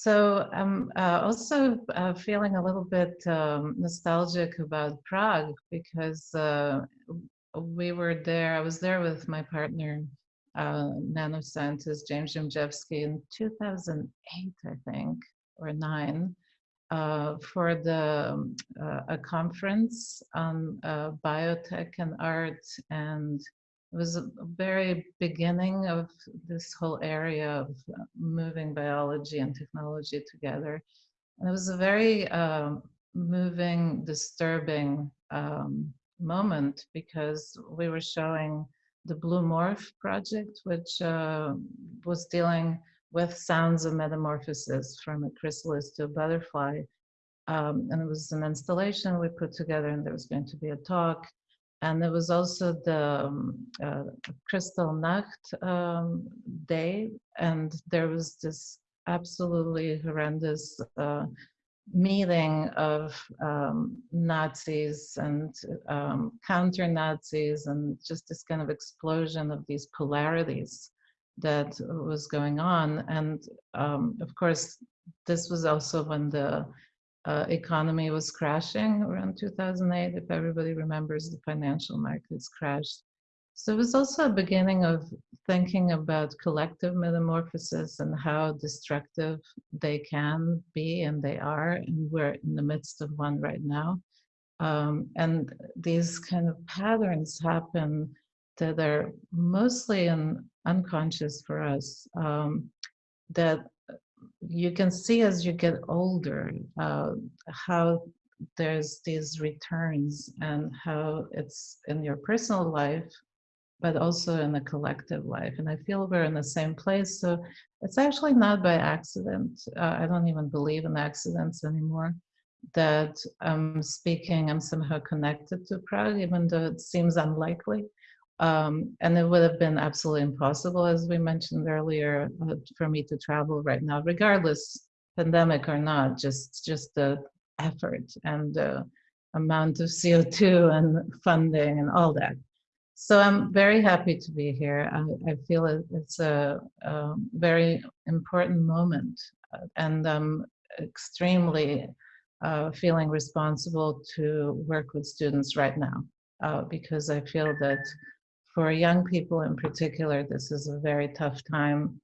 So I'm uh, also uh, feeling a little bit um, nostalgic about Prague because uh, we were there, I was there with my partner, uh, nanoscientist James Gimzewski in 2008, I think, or nine, uh, for the um, uh, a conference on biotech and art and it was a very beginning of this whole area of uh, moving biology and technology together. And it was a very um, moving, disturbing um, moment because we were showing the Blue Morph project, which uh, was dealing with sounds of metamorphosis from a chrysalis to a butterfly. Um, and it was an installation we put together and there was going to be a talk and there was also the um, uh, Kristallnacht um, day, and there was this absolutely horrendous uh, meeting of um, Nazis and um, counter Nazis, and just this kind of explosion of these polarities that was going on. And um, of course, this was also when the uh, economy was crashing around 2008, if everybody remembers the financial markets crashed. So it was also a beginning of thinking about collective metamorphosis and how destructive they can be, and they are, and we're in the midst of one right now. Um, and these kind of patterns happen that are mostly in unconscious for us, um, that you can see as you get older uh, how there's these returns and how it's in your personal life but also in the collective life. And i feel we're in the same place. So it's actually not by accident. Uh, i don't even believe in accidents anymore that i'm speaking i'm somehow connected to prague even though it seems unlikely um, and it would have been absolutely impossible, as we mentioned earlier, uh, for me to travel right now, regardless pandemic or not, just, just the effort and the amount of CO2 and funding and all that. So I'm very happy to be here. I, I feel it, it's a, a, very important moment uh, and I'm extremely uh, feeling responsible to work with students right now uh, because I feel that for young people in particular, this is a very tough time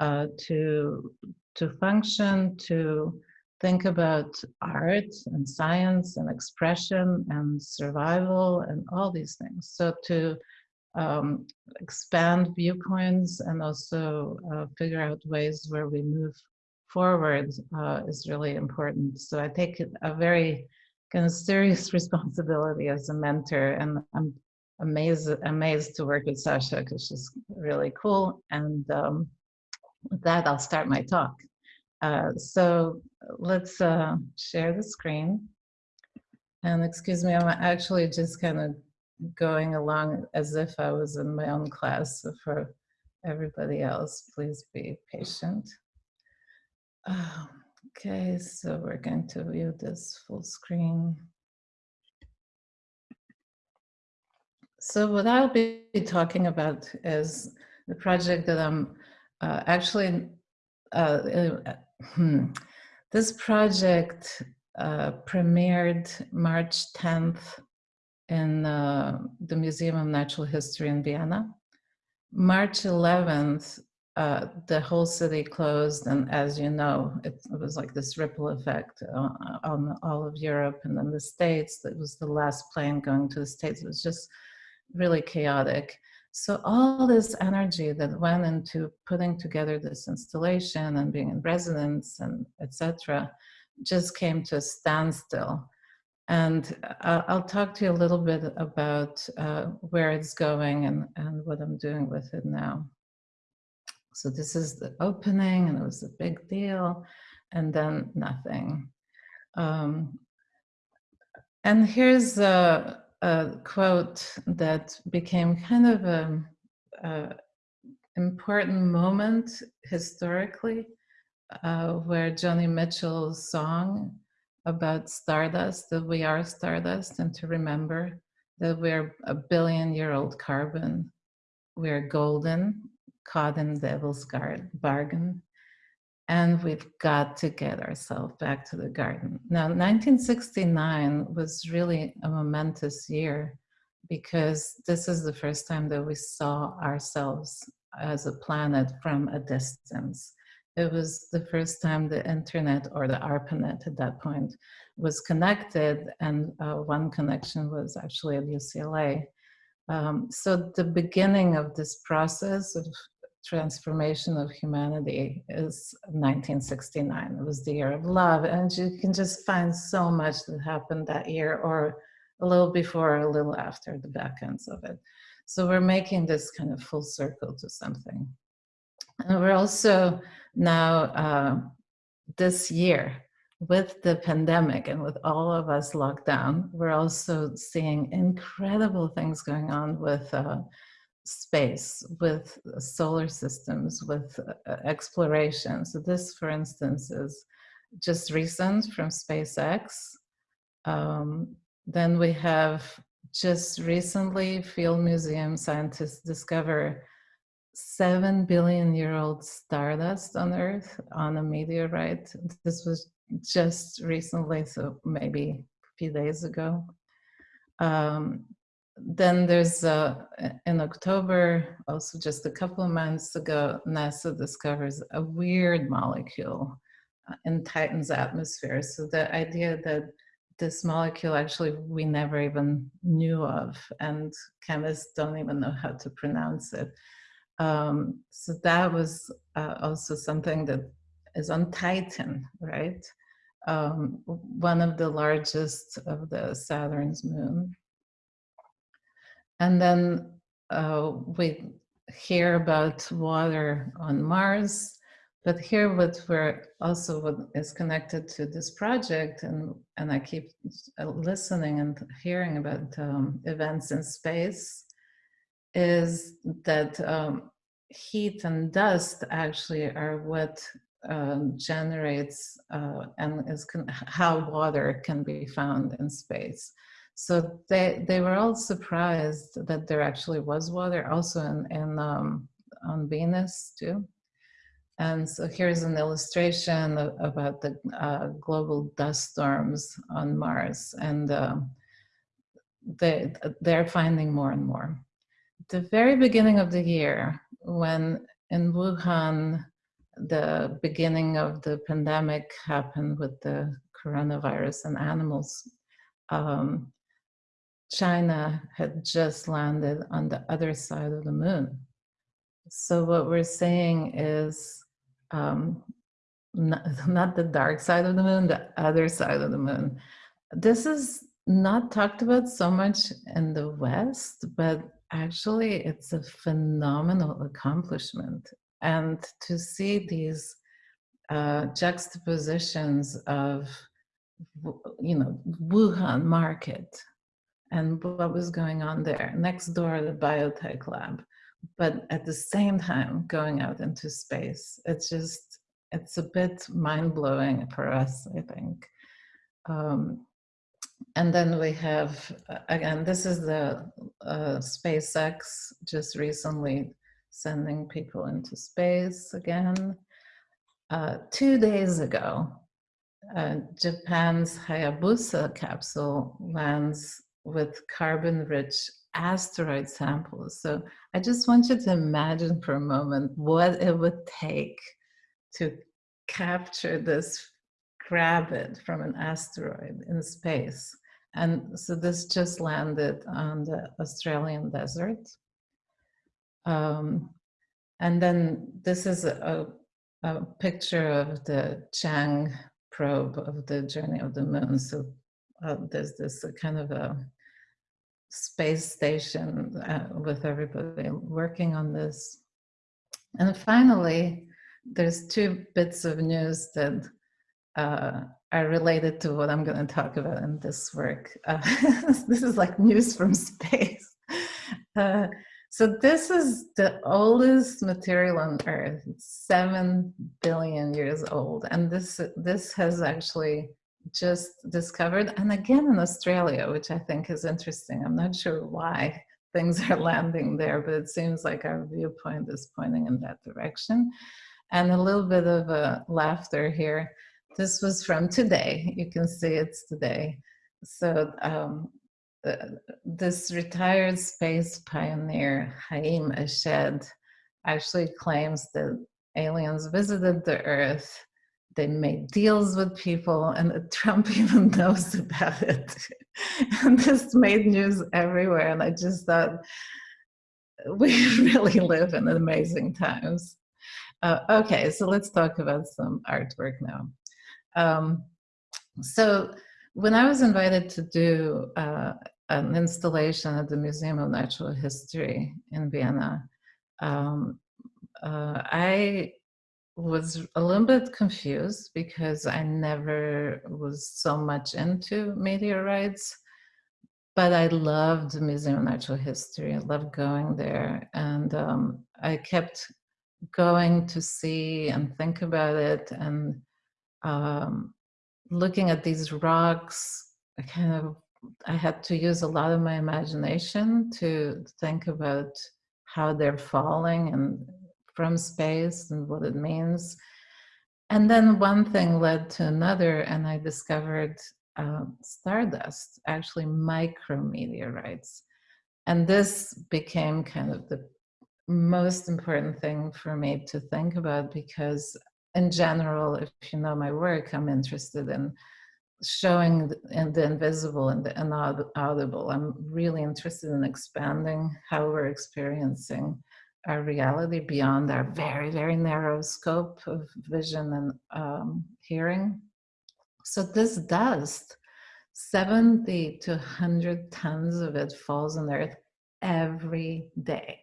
uh, to, to function, to think about art and science and expression and survival and all these things. So to um, expand viewpoints and also uh, figure out ways where we move forward uh, is really important. So I take a very kind of serious responsibility as a mentor and I'm amazed amazed to work with Sasha because she's really cool. And um, with that, I'll start my talk. Uh, so let's uh, share the screen. And excuse me, I'm actually just kind of going along as if I was in my own class. So for everybody else, please be patient. Oh, okay, so we're going to view this full screen. So what I'll be talking about is the project that I'm uh, actually, uh, uh, hmm, this project uh, premiered March 10th in uh, the Museum of Natural History in Vienna. March 11th, uh, the whole city closed, and as you know, it, it was like this ripple effect on, on, all of Europe and then the States. It was the last plane going to the States. It was just really chaotic. So all this energy that went into putting together this installation and being in residence and etc. just came to a standstill. And uh, I'll talk to you a little bit about uh, where it's going and, and what I'm doing with it now. So this is the opening and it was a big deal and then nothing. Um, and here's uh, a quote that became kind of a, a important moment historically, uh, where Joni Mitchell's song about stardust, that we are stardust, and to remember that we're a billion year old carbon, we're golden, caught in devil's guard, bargain. And we've got to get ourselves back to the garden. Now, 1969 was really a momentous year because this is the first time that we saw ourselves as a planet from a distance. It was the first time the internet or the ARPANET at that point was connected and uh, one connection was actually at UCLA. Um, so the beginning of this process of transformation of humanity is 1969. It was the year of love. And you can just find so much that happened that year or a little before, or a little after the back ends of it. So we're making this kind of full circle to something. And we're also now, uh, this year, with the pandemic and with all of us locked down, we're also seeing incredible things going on with uh, space, with solar systems, with uh, exploration. So this, for instance, is just recent from SpaceX. Um, then we have just recently Field Museum scientists discover seven billion year old stardust on Earth on a meteorite. This was just recently, so maybe a few days ago. Um, then there's uh, in October, also just a couple of months ago, NASA discovers a weird molecule uh, in Titan's atmosphere. So the idea that this molecule actually we never even knew of and chemists don't even know how to pronounce it. Um, so that was uh, also something that is on Titan, right? Um, one of the largest of the Saturn's moon. And then uh, we hear about water on Mars, but here what we're also what is connected to this project, and, and I keep uh, listening and hearing about um, events in space, is that um, heat and dust actually are what um, generates uh, and is how water can be found in space. So they, they were all surprised that there actually was water also in, in um, on Venus too. And so here's an illustration of, about the uh, global dust storms on Mars. And uh, they, they're finding more and more. The very beginning of the year, when in Wuhan, the beginning of the pandemic happened with the coronavirus and animals, um, China had just landed on the other side of the moon. So what we're saying is um, not, not the dark side of the moon, the other side of the moon. This is not talked about so much in the West, but actually it's a phenomenal accomplishment. And to see these uh, juxtapositions of, you know, Wuhan market, and what was going on there next door the biotech lab. But at the same time going out into space it's just it's a bit mind-blowing for us i think. Um, and then we have again this is the uh, spacex just recently sending people into space again. Uh, two days ago uh, Japan's Hayabusa capsule lands with carbon-rich asteroid samples. So I just want you to imagine for a moment what it would take to capture this, grab it from an asteroid in space. And so this just landed on the Australian desert. Um, and then this is a, a picture of the Chang probe of the journey of the moon. So uh, there's this kind of a space station uh, with everybody working on this. And finally, there's two bits of news that uh, are related to what I'm going to talk about in this work. Uh, this is like news from space. Uh, so this is the oldest material on Earth. Seven billion years old, and this this has actually just discovered, and again in Australia, which I think is interesting. I'm not sure why things are landing there, but it seems like our viewpoint is pointing in that direction. And a little bit of a laughter here. This was from today. You can see it's today. So um, this retired space pioneer, Haim Eshed, actually claims that aliens visited the Earth they made deals with people and Trump even knows about it. and this made news everywhere. And I just thought, we really live in amazing times. Uh, okay, so let's talk about some artwork now. Um, so when I was invited to do uh, an installation at the Museum of Natural History in Vienna, um, uh, I was a little bit confused because I never was so much into meteorites, but I loved the Museum of Natural History. I loved going there. And um, I kept going to see and think about it and um, looking at these rocks, I kind of, I had to use a lot of my imagination to think about how they're falling and from space and what it means. And then one thing led to another, and I discovered uh, stardust, actually micrometeorites. And this became kind of the most important thing for me to think about because in general, if you know my work, I'm interested in showing the, in the invisible and the inaudible. I'm really interested in expanding how we're experiencing our reality beyond our very, very narrow scope of vision and um, hearing. So this dust, 70 to 100 tons of it falls on earth every day.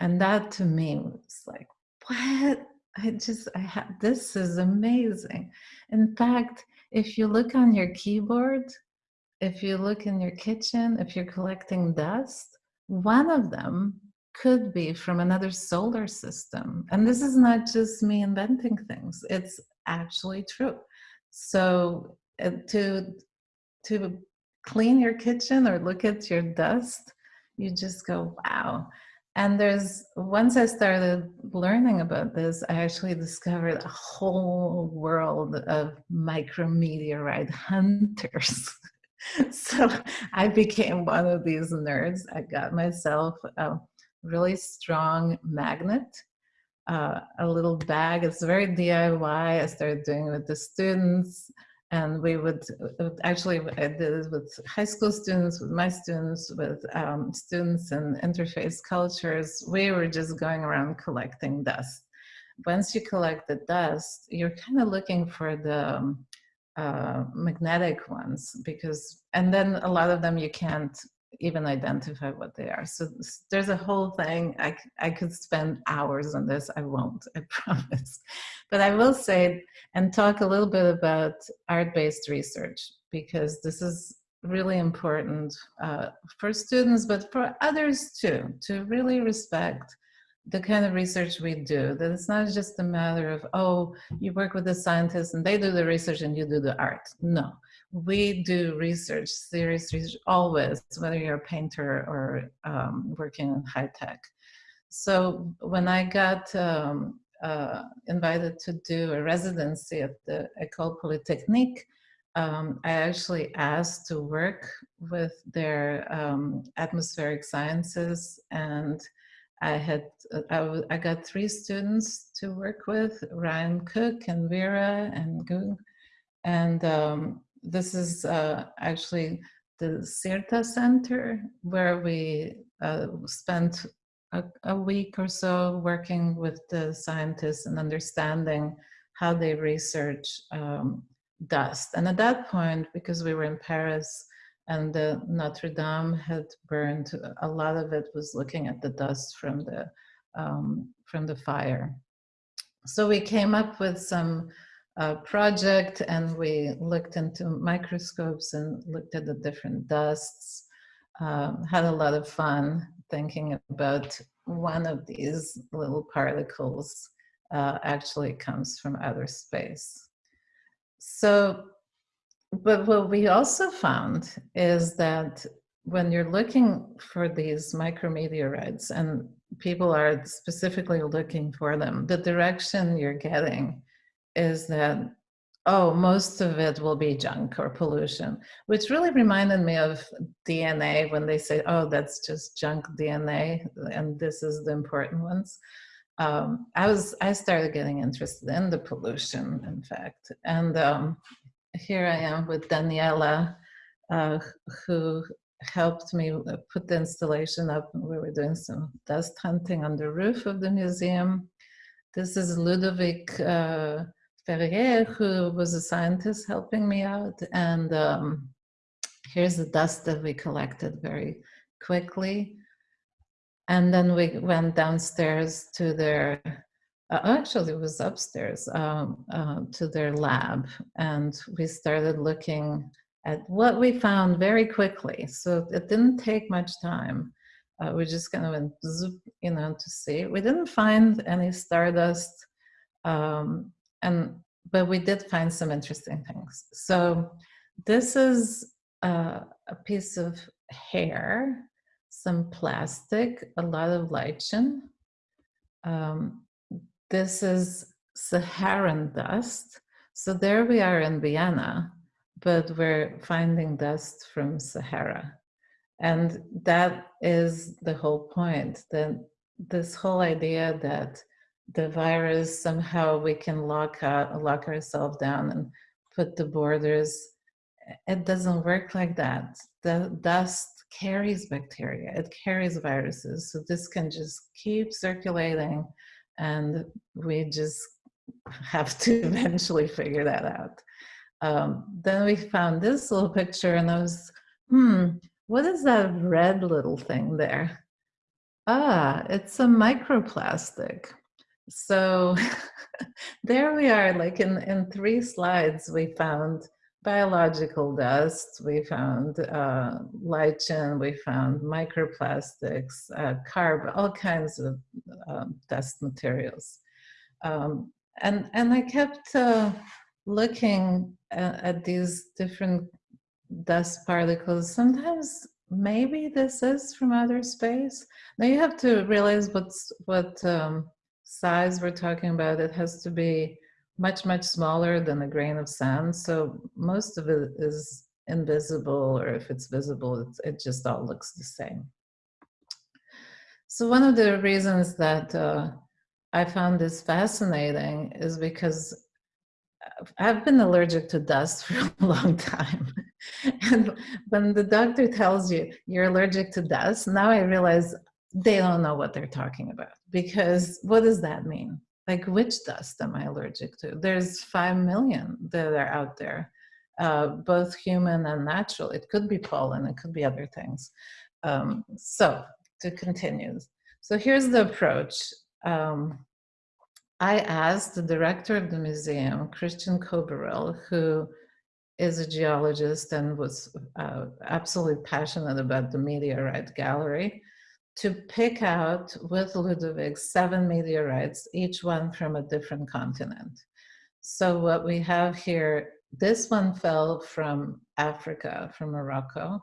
And that to me was like, what? I just, I have, this is amazing. In fact, if you look on your keyboard, if you look in your kitchen, if you're collecting dust, one of them could be from another solar system. And this is not just me inventing things, it's actually true. So uh, to, to clean your kitchen or look at your dust, you just go, wow. And there's, once I started learning about this, I actually discovered a whole world of micrometeorite hunters. so I became one of these nerds. I got myself a really strong magnet, uh, a little bag. It's very DIY. I started doing it with the students and we would actually I did it with high school students, with my students, with um, students in interface cultures. We were just going around collecting dust. Once you collect the dust, you're kind of looking for the um, uh, magnetic ones because, and then a lot of them you can't even identify what they are. So there's a whole thing. I, I could spend hours on this. I won't, I promise. But I will say and talk a little bit about art-based research because this is really important uh, for students, but for others too, to really respect the kind of research we do, that it's not just a matter of, oh, you work with the scientists and they do the research and you do the art. No, we do research, serious research, always, whether you're a painter or um, working in high tech. So when I got um, uh, invited to do a residency at the École Polytechnique, um, I actually asked to work with their um, atmospheric sciences and I had, I, I got three students to work with, Ryan Cook and Vera and Goog. And um, this is uh, actually the SIRTA Center where we uh, spent a, a, week or so working with the scientists and understanding how they research um, dust. And at that point, because we were in Paris and Notre Dame had burned, a lot of it was looking at the dust from the, um, from the fire. So we came up with some uh, project and we looked into microscopes and looked at the different dusts. Um, had a lot of fun thinking about one of these little particles uh, actually comes from outer space. So, but what we also found is that when you're looking for these micrometeorites, and people are specifically looking for them, the direction you're getting is that, oh, most of it will be junk or pollution, which really reminded me of DNA when they say, oh, that's just junk DNA, and this is the important ones. Um, I was, I started getting interested in the pollution, in fact, and um, here I am with Daniela, uh, who helped me put the installation up. We were doing some dust hunting on the roof of the museum. This is Ludovic uh, Ferrière, who was a scientist helping me out. And um, here's the dust that we collected very quickly. And then we went downstairs to their, uh, actually it was upstairs, um, uh, to their lab. And we started looking at what we found very quickly. So it didn't take much time. Uh, we just kind of went zoop, you know, to see. We didn't find any stardust, um, and but we did find some interesting things. So this is uh, a piece of hair, some plastic, a lot of lichen. Um, this is Saharan dust. So there we are in Vienna but we're finding dust from Sahara. And that is the whole point, that this whole idea that the virus, somehow we can lock, out, lock ourselves down and put the borders, it doesn't work like that. The dust carries bacteria, it carries viruses. So this can just keep circulating and we just have to eventually figure that out. Um, then we found this little picture and I was, hmm, what is that red little thing there? Ah, it's a microplastic. So there we are, like in, in three slides, we found biological dust, we found uh, lichen, we found microplastics, uh, carb, all kinds of uh, dust materials. Um, and, and I kept uh, looking at, at these different dust particles, sometimes maybe this is from outer space. Now you have to realize what's what um, size we're talking about. It has to be much, much smaller than a grain of sand. So most of it is invisible, or if it's visible, it just all looks the same. So one of the reasons that uh, I found this fascinating is because I've been allergic to dust for a long time. and when the doctor tells you you're allergic to dust, now I realize they don't know what they're talking about because what does that mean? Like which dust am I allergic to? There's 5 million that are out there, uh, both human and natural. It could be pollen, it could be other things. Um, so to continue. So here's the approach. Um, I asked the director of the museum, Christian Köberl, who is a geologist and was uh, absolutely passionate about the meteorite gallery, to pick out with Ludovic seven meteorites, each one from a different continent. So what we have here, this one fell from Africa, from Morocco.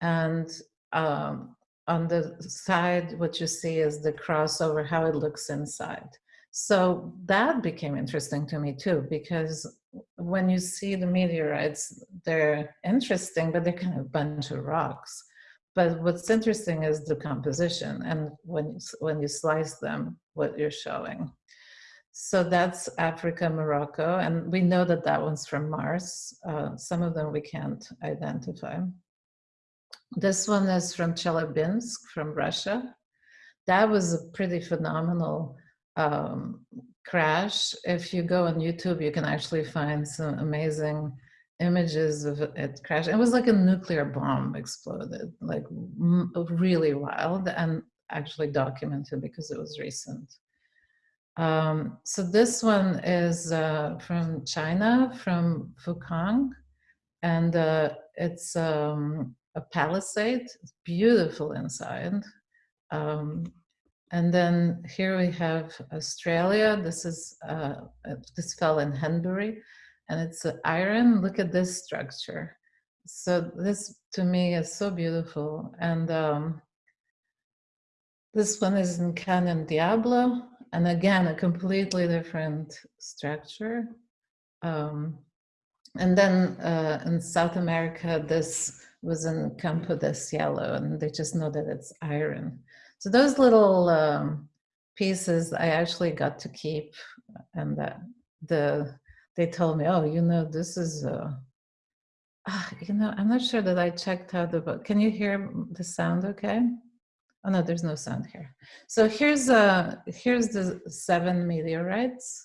And um, on the side, what you see is the crossover, how it looks inside. So that became interesting to me too, because when you see the meteorites, they're interesting, but they're kind of a bunch of rocks. But what's interesting is the composition and when when you slice them, what you're showing. So that's Africa, Morocco, and we know that that one's from Mars. Uh, some of them we can't identify. This one is from Chelyabinsk, from Russia. That was a pretty phenomenal um, crash. If you go on YouTube, you can actually find some amazing images of it crash. It was like a nuclear bomb exploded, like really wild and actually documented because it was recent. Um, so this one is uh, from China, from Fukang, and uh, it's um, a pallasite. It's beautiful inside. Um, and then here we have Australia. This is, uh this fell in Henbury and it's iron. Look at this structure. So this to me is so beautiful. And um, This one is in Canyon Diablo, and again, a completely different structure. Um, and then uh, in South America, this was in Campo de Cielo, and they just know that it's iron. So those little um, pieces I actually got to keep, and the they told me, oh, you know, this is, uh, ah, you know, I'm not sure that I checked out the book. Can you hear the sound okay? Oh no, there's no sound here. So here's uh here's the seven meteorites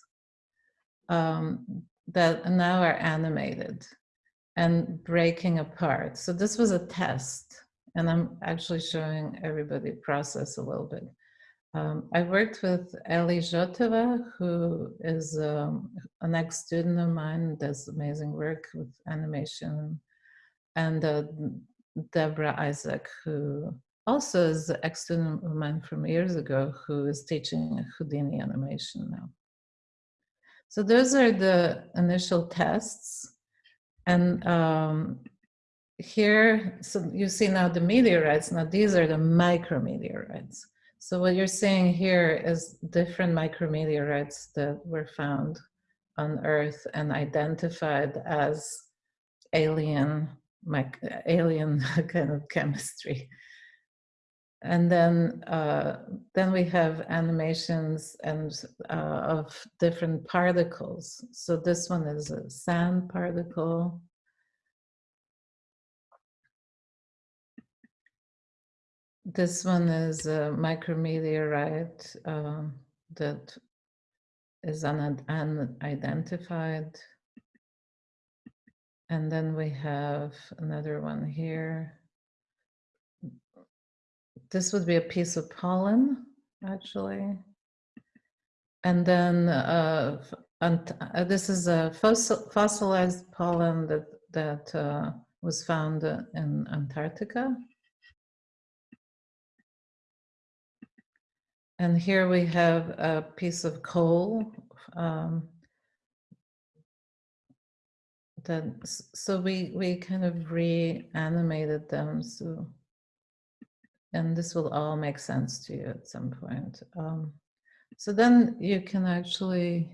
um, that now are animated and breaking apart. So this was a test, and I'm actually showing everybody process a little bit. Um, I worked with Eli Jotova, who is um, an ex-student of mine, does amazing work with animation, and uh, Deborah Isaac, who also is an ex-student of mine from years ago, who is teaching Houdini animation now. So those are the initial tests. And um, here, so you see now the meteorites. Now these are the micrometeorites. So what you're seeing here is different micrometeorites that were found on Earth and identified as alien, alien kind of chemistry. And then, uh, then we have animations and uh, of different particles. So this one is a sand particle. This one is a micrometeorite uh, that is un unidentified. And then we have another one here. This would be a piece of pollen, actually. And then uh, uh, this is a fossil, fossilized pollen that, that uh, was found in Antarctica. And here we have a piece of coal um, that, so we, we kind of reanimated them. So and this will all make sense to you at some point. Um, so then you can actually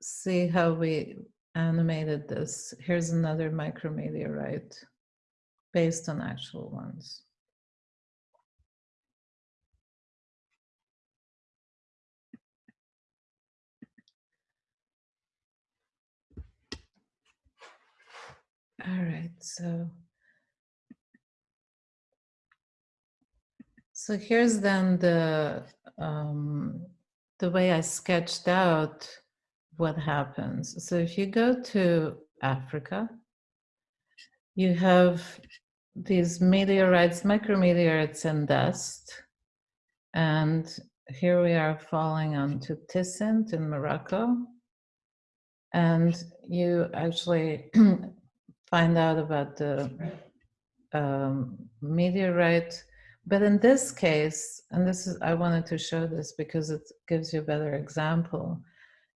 see how we animated this. Here's another micrometeorite based on actual ones. All right, so So here's then the, um, the way I sketched out what happens. So if you go to Africa, you have these meteorites, micrometeorites and dust. And here we are falling onto Tisint in Morocco. And you actually find out about the um, meteorite but in this case, and this is, I wanted to show this because it gives you a better example.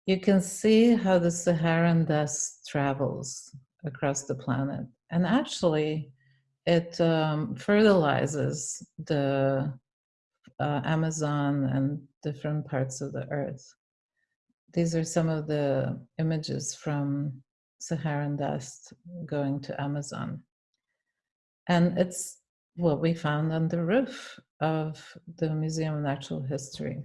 You can see how the Saharan dust travels across the planet. And actually, it um, fertilizes the uh, Amazon and different parts of the earth. These are some of the images from Saharan dust going to Amazon. And it's what we found on the roof of the Museum of Natural History.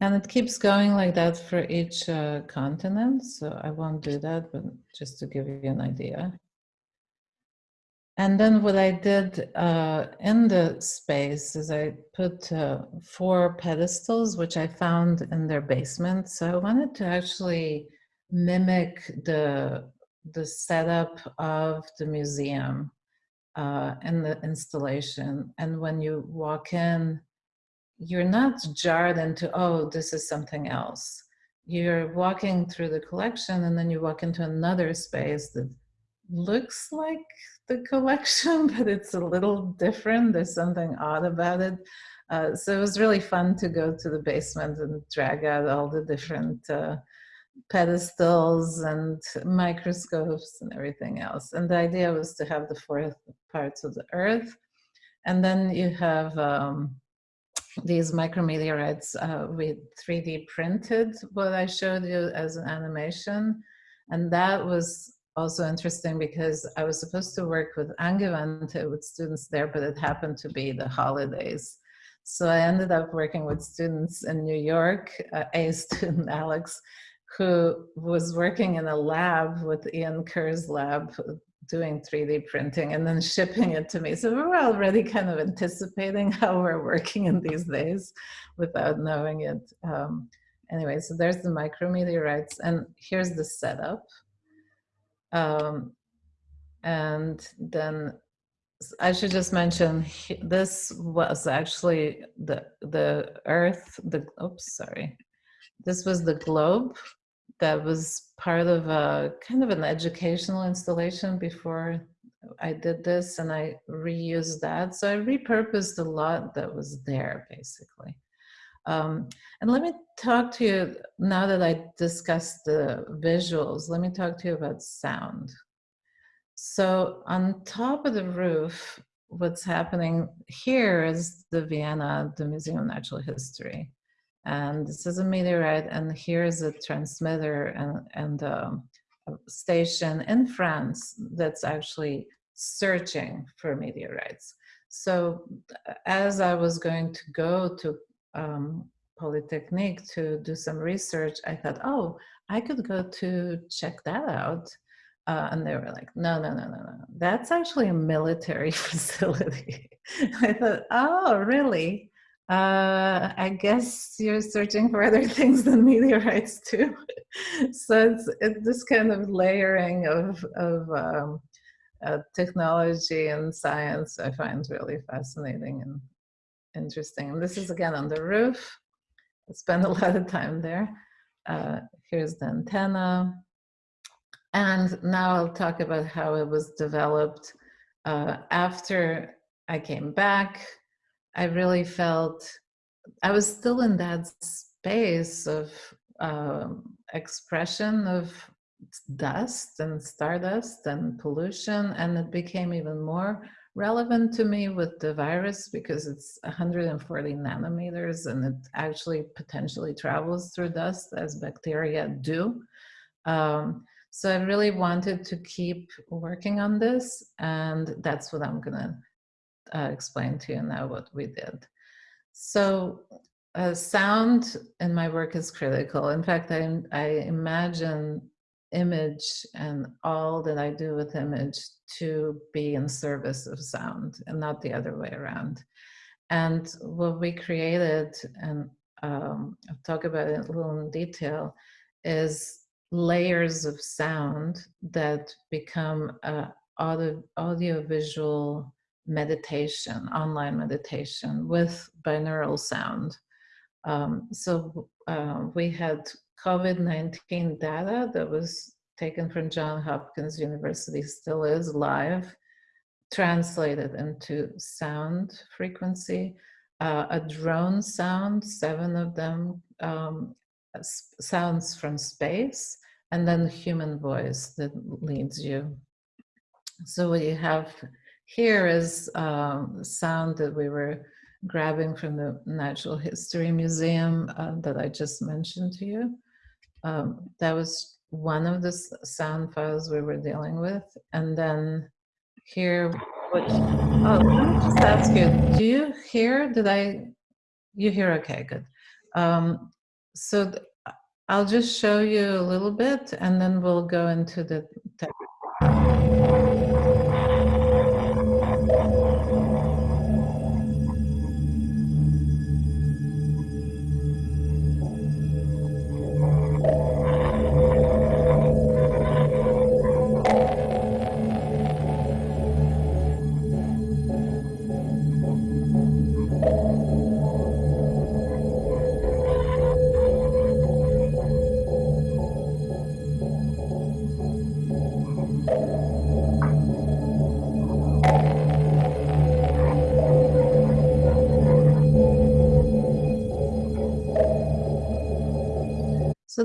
And it keeps going like that for each uh, continent, so I won't do that, but just to give you an idea. And then what I did uh, in the space is I put uh, four pedestals, which I found in their basement. So I wanted to actually mimic the the setup of the museum uh, and the installation. And when you walk in, you're not jarred into, oh, this is something else. You're walking through the collection and then you walk into another space that looks like the collection, but it's a little different. There's something odd about it. Uh, so it was really fun to go to the basement and drag out all the different uh, pedestals and microscopes and everything else. And the idea was to have the four parts of the earth. And then you have um, these micrometeorites uh, with 3D printed what I showed you as an animation. And that was also interesting because I was supposed to work with Angewandte with students there, but it happened to be the holidays. So I ended up working with students in New York, uh, a student, Alex, who was working in a lab with Ian Kerr's lab doing 3D printing and then shipping it to me. So we were already kind of anticipating how we're working in these days without knowing it. Um, anyway, so there's the micrometeorites and here's the setup. Um, and then I should just mention this was actually the the Earth. The oops, sorry. This was the globe that was part of a kind of an educational installation before I did this, and I reused that. So I repurposed a lot that was there, basically. Um, and let me talk to you, now that I discussed the visuals, let me talk to you about sound. So on top of the roof, what's happening here is the Vienna, the Museum of Natural History. And this is a meteorite, and here is a transmitter and, and um, a station in France that's actually searching for meteorites. So as I was going to go to um, Polytechnique to do some research, I thought, oh, I could go to check that out. Uh, and they were like, no, no, no, no, no. That's actually a military facility. I thought, oh, really? Uh, I guess you're searching for other things than meteorites too. so it's, it's this kind of layering of, of um, uh, technology and science I find really fascinating and interesting. And this is again on the roof. I spent a lot of time there. Uh, here's the antenna. And now I'll talk about how it was developed. Uh, after I came back, I really felt I was still in that space of uh, expression of dust and stardust and pollution, and it became even more relevant to me with the virus because it's 140 nanometers and it actually potentially travels through dust as bacteria do. Um, so I really wanted to keep working on this and that's what I'm gonna uh, explain to you now what we did. So uh, sound in my work is critical. In fact, I, I imagine image and all that I do with image to be in service of sound and not the other way around. And what we created, and um, I'll talk about it a little in detail, is layers of sound that become uh, audio, audio visual meditation, online meditation with binaural sound. Um, so uh, we had COVID-19 data that was taken from John Hopkins University, still is live, translated into sound frequency, uh, a drone sound, seven of them um, sounds from space, and then human voice that leads you. So what you have here is um, sound that we were grabbing from the Natural History Museum uh, that I just mentioned to you. Um, that was one of the sound files we were dealing with. And then here, what, oh, let me just ask you, do you hear, did I, you hear, okay, good. Um, so I'll just show you a little bit and then we'll go into the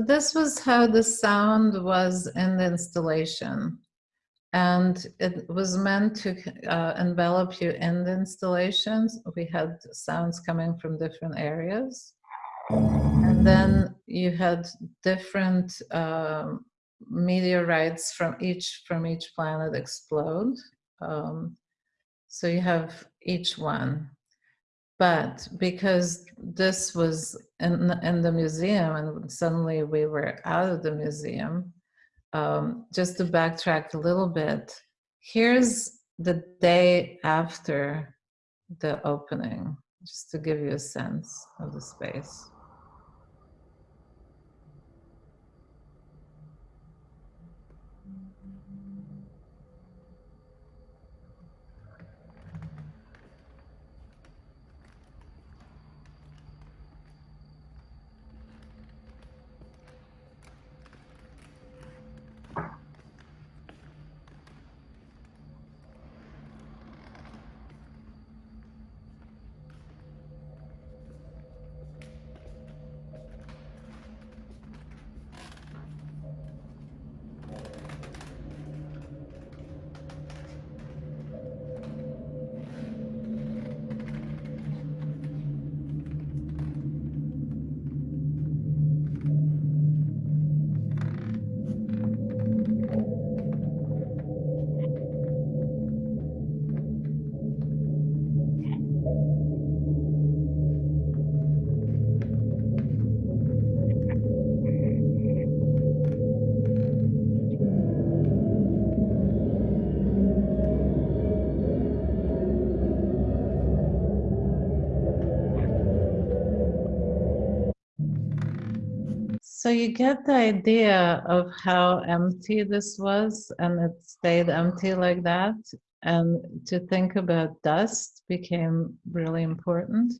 this was how the sound was in the installation. and it was meant to uh, envelop you in the installations. We had sounds coming from different areas. And then you had different um, meteorites from each from each planet explode. Um, so you have each one. But because this was in, in the museum and suddenly we were out of the museum, um, just to backtrack a little bit, here's the day after the opening, just to give you a sense of the space. So you get the idea of how empty this was and it stayed empty like that. And to think about dust became really important.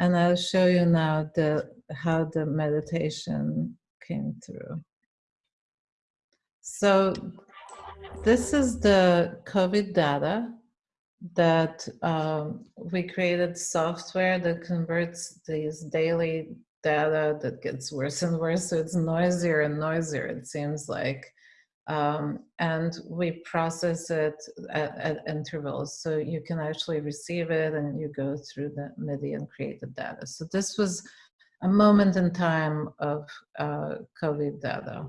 And I'll show you now the how the meditation came through. So this is the COVID data that um, we created software that converts these daily data that gets worse and worse. So it's noisier and noisier, it seems like. Um, and we process it at, at, intervals. So you can actually receive it and you go through the MIDI and create the data. So this was a moment in time of uh, COVID data.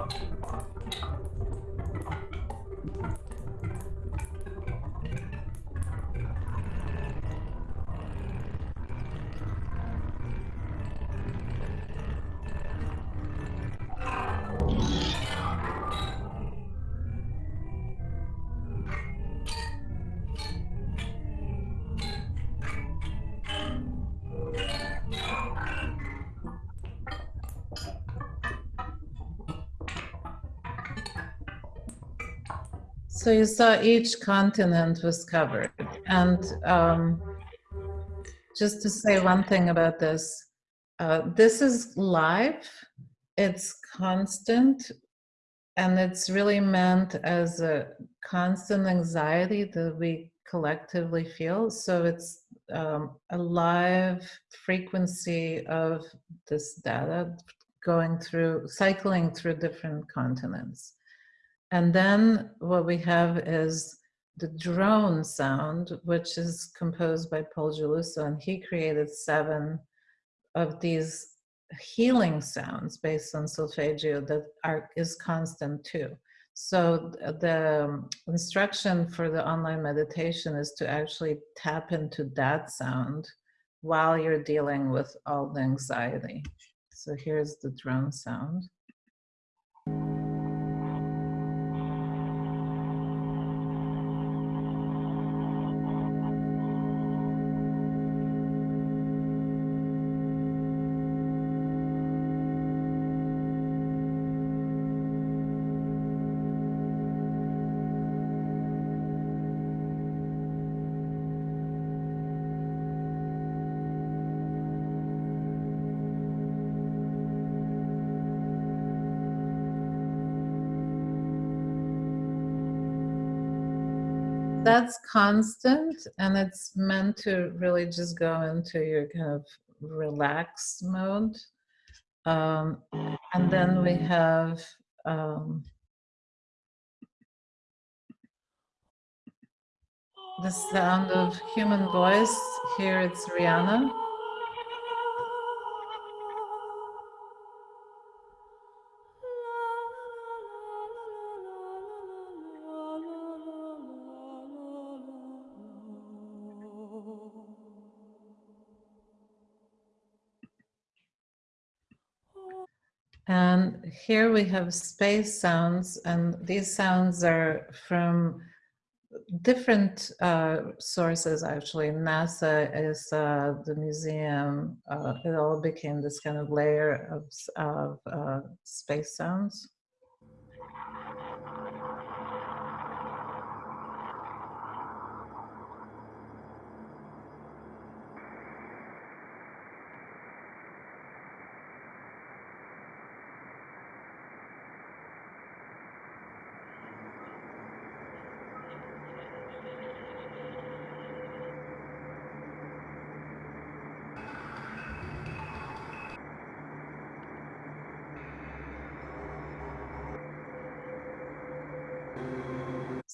Okay. So you saw each continent was covered. And um, just to say one thing about this, uh, this is live, it's constant, and it's really meant as a constant anxiety that we collectively feel. So it's um, a live frequency of this data going through, cycling through different continents. And then what we have is the drone sound, which is composed by Paul Geluso, and he created seven of these healing sounds based on solfeggio that are is constant too. So the instruction for the online meditation is to actually tap into that sound while you're dealing with all the anxiety. So here's the drone sound. Constant and it's meant to really just go into your kind of relaxed mode. Um, and then we have um, the sound of human voice. Here it's Rihanna. And here we have space sounds, and these sounds are from different uh, sources actually. NASA is uh, the museum. Uh, it all became this kind of layer of, of uh, space sounds.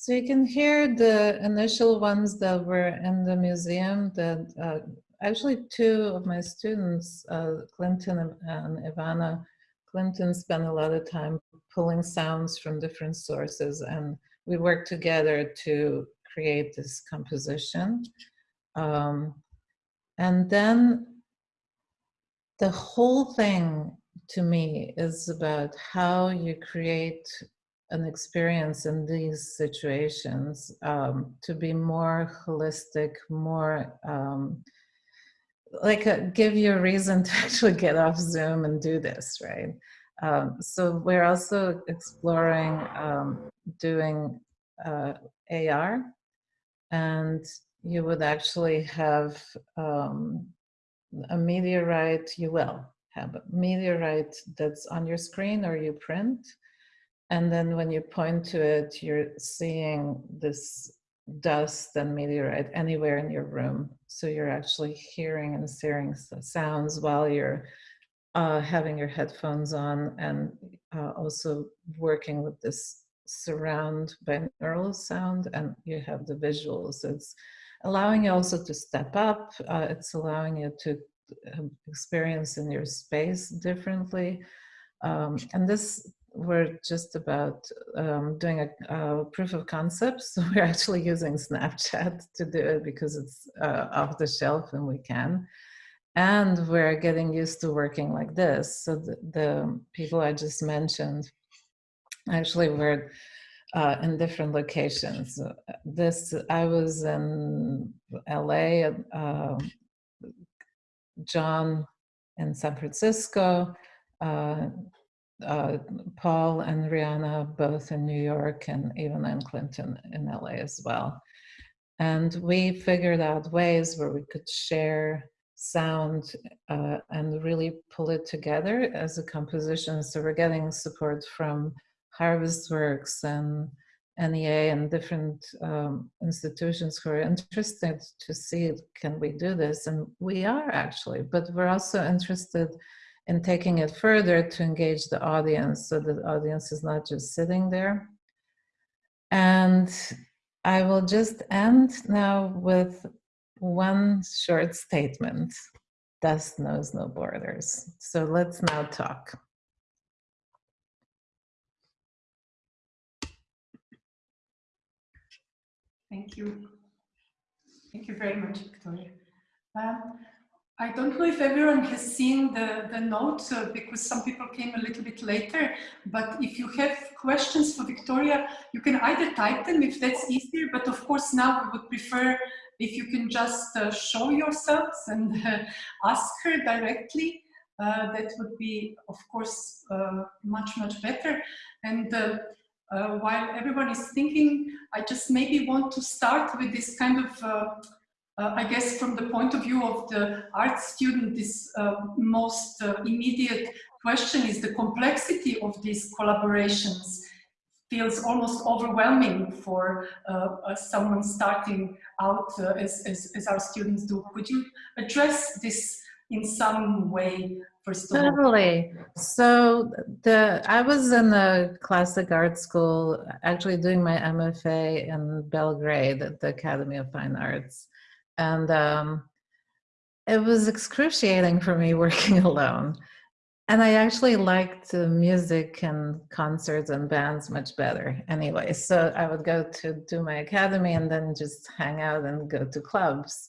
So you can hear the initial ones that were in the museum that uh, actually two of my students, uh, Clinton and Ivana, Clinton spent a lot of time pulling sounds from different sources and we worked together to create this composition. Um, and then the whole thing to me is about how you create an experience in these situations um, to be more holistic, more um, like a, give you a reason to actually get off Zoom and do this, right? Um, so we're also exploring um, doing uh, AR and you would actually have um, a meteorite, you will have a meteorite that's on your screen or you print and then when you point to it, you're seeing this dust and meteorite anywhere in your room. So you're actually hearing and hearing sounds while you're uh, having your headphones on and uh, also working with this surround binaural sound and you have the visuals. It's allowing you also to step up. Uh, it's allowing you to um, experience in your space differently. Um, and this we're just about um, doing a, a, proof of concept. So we're actually using Snapchat to do it because it's uh, off the shelf and we can. And we're getting used to working like this. So the, the people I just mentioned actually were uh, in different locations. This, I was in LA, uh, John in San Francisco, uh, uh, Paul and Rihanna both in New York and even in Clinton in LA as well. And we figured out ways where we could share sound uh, and really pull it together as a composition. So we're getting support from Harvestworks and NEA and different um, institutions who are interested to see, can we do this? And we are actually, but we're also interested and taking it further to engage the audience so the audience is not just sitting there. And I will just end now with one short statement. Dust knows no borders. So let's now talk. Thank you. Thank you very much, Victoria. Um, I don't know if everyone has seen the, the notes uh, because some people came a little bit later, but if you have questions for Victoria, you can either type them if that's easier, but of course now we would prefer if you can just uh, show yourselves and uh, ask her directly. Uh, that would be, of course, uh, much, much better. And uh, while everyone is thinking, I just maybe want to start with this kind of uh, I guess from the point of view of the art student, this uh, most uh, immediate question is the complexity of these collaborations. feels almost overwhelming for uh, uh, someone starting out uh, as, as, as, our students do. Could you address this in some way first of totally. So the I was in the classic art school, actually doing my MFA in Belgrade at the Academy of Fine Arts, and um, it was excruciating for me working alone. And I actually liked music and concerts and bands much better anyway. So I would go to do my academy and then just hang out and go to clubs.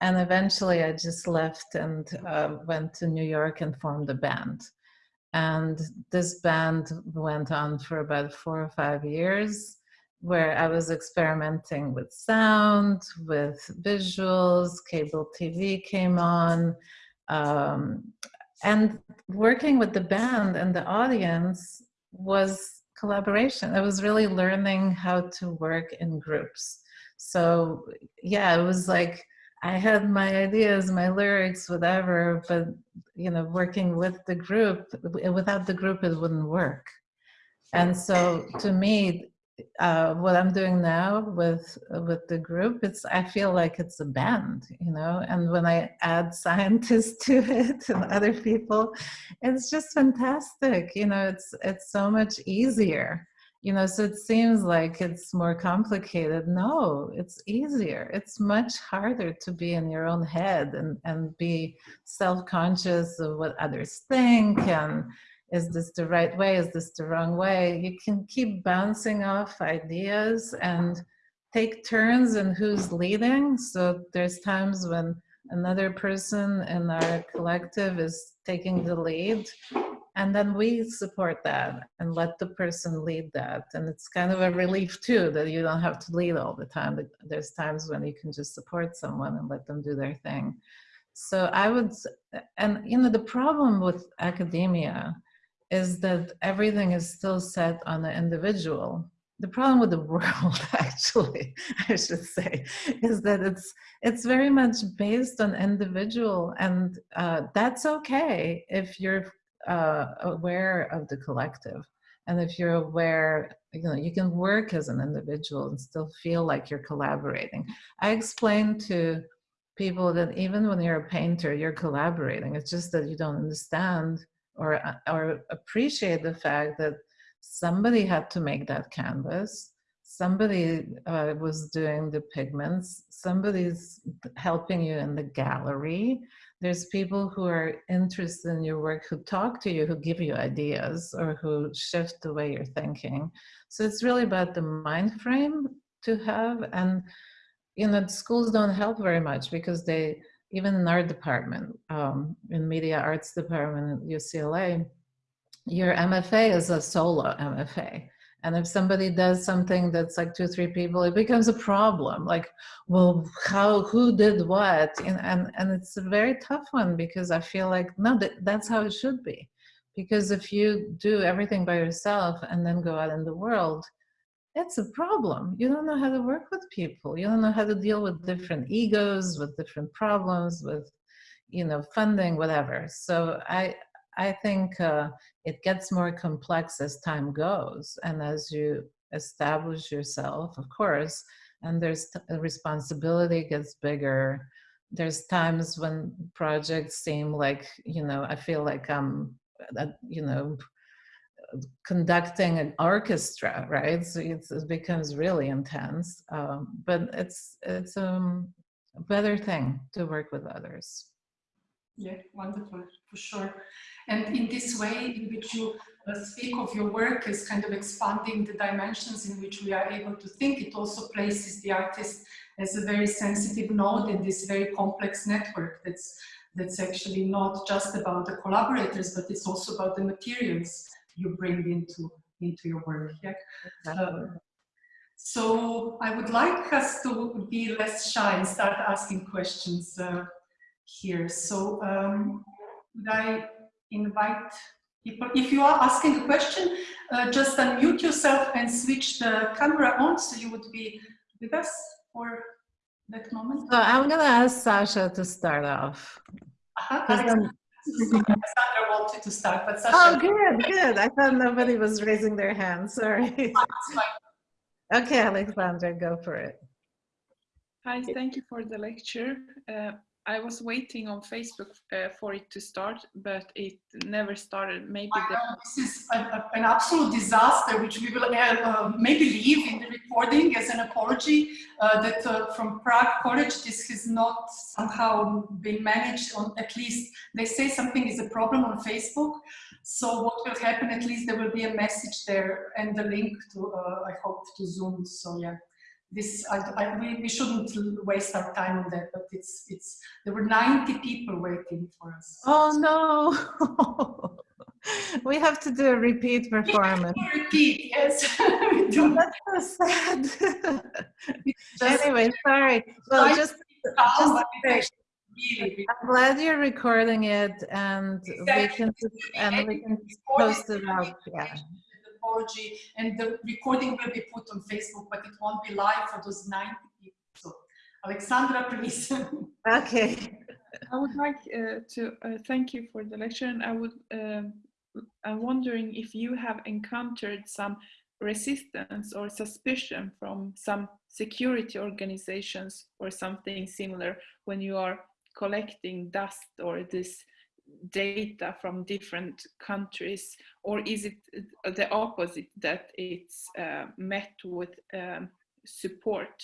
And eventually I just left and uh, went to New York and formed a band. And this band went on for about four or five years where I was experimenting with sound, with visuals, cable TV came on. Um, and working with the band and the audience was collaboration. I was really learning how to work in groups. So yeah, it was like I had my ideas, my lyrics, whatever, but you know, working with the group, without the group, it wouldn't work. And so to me, uh, what I'm doing now with with the group, it's I feel like it's a band, you know. And when I add scientists to it and other people, it's just fantastic. You know, it's it's so much easier. You know, so it seems like it's more complicated. No, it's easier. It's much harder to be in your own head and and be self-conscious of what others think and is this the right way? Is this the wrong way? You can keep bouncing off ideas and take turns in who's leading. So there's times when another person in our collective is taking the lead and then we support that and let the person lead that. And it's kind of a relief too that you don't have to lead all the time there's times when you can just support someone and let them do their thing. So i would and you know the problem with academia is that everything is still set on the individual. The problem with the world, actually, I should say, is that it's it's very much based on individual, and uh, that's okay if you're uh, aware of the collective, and if you're aware, you know, you can work as an individual and still feel like you're collaborating. I explain to people that even when you're a painter, you're collaborating. It's just that you don't understand or, uh, or appreciate the fact that somebody had to make that canvas somebody uh, was doing the pigments somebody's helping you in the gallery. There's people who are interested in your work who talk to you who give you ideas or who shift the way you're thinking. So it's really about the mind frame to have and you know schools don't help very much because they even in our department, um, in media arts department at UCLA, your MFA is a solo MFA. And if somebody does something that's like two, three people, it becomes a problem. Like, well, how, who did what? And, and, and it's a very tough one because I feel like, no, that, that's how it should be. Because if you do everything by yourself and then go out in the world, it's a problem. You don't know how to work with people. You don't know how to deal with different egos, with different problems, with, you know, funding, whatever. So I, I think uh, it gets more complex as time goes. And as you establish yourself, of course, and there's responsibility gets bigger. There's times when projects seem like, you know, I feel like I'm, uh, you know, conducting an orchestra, right? So it becomes really intense, um, but it's it's um, a better thing to work with others. Yeah, wonderful, for sure. And in this way in which you uh, speak of your work is kind of expanding the dimensions in which we are able to think, it also places the artist as a very sensitive node in this very complex network that's that's actually not just about the collaborators, but it's also about the materials you bring into into your work. Yeah. Uh, so I would like us to be less shy and start asking questions uh, here. So um, would I invite people, if you are asking a question, uh, just unmute yourself and switch the camera on so you would be with us for that moment. So I'm going to ask Sasha to start off. Uh -huh, Sandra wanted to start, but Sasha. Oh, good, good. I thought nobody was raising their hand. Sorry. Okay, Alexandra, go for it. Hi, thank you for the lecture. Uh, I was waiting on Facebook uh, for it to start, but it never started. Maybe this is a, a, an absolute disaster, which we will uh, uh, maybe leave in the recording as an apology uh, that uh, from Prague College this has not somehow been managed. On at least they say something is a problem on Facebook. So what will happen? At least there will be a message there and the link to I hope to Zoom. So yeah this I, I, we, we shouldn't waste our time on that but it's it's there were 90 people waiting for us. Oh no. We have to do a repeat performance. repeat yes. Oh, that's so sad. Anyway sorry. Well just, just really, I'm glad you're recording it and exactly. we can and we can post it out. yeah apology and the recording will be put on Facebook, but it won't be live for those 90 people. So Alexandra, please. okay. I would like uh, to uh, thank you for the lecture and I would, um, I'm wondering if you have encountered some resistance or suspicion from some security organizations or something similar when you are collecting dust or this data from different countries or is it the opposite that it's uh, met with um, support?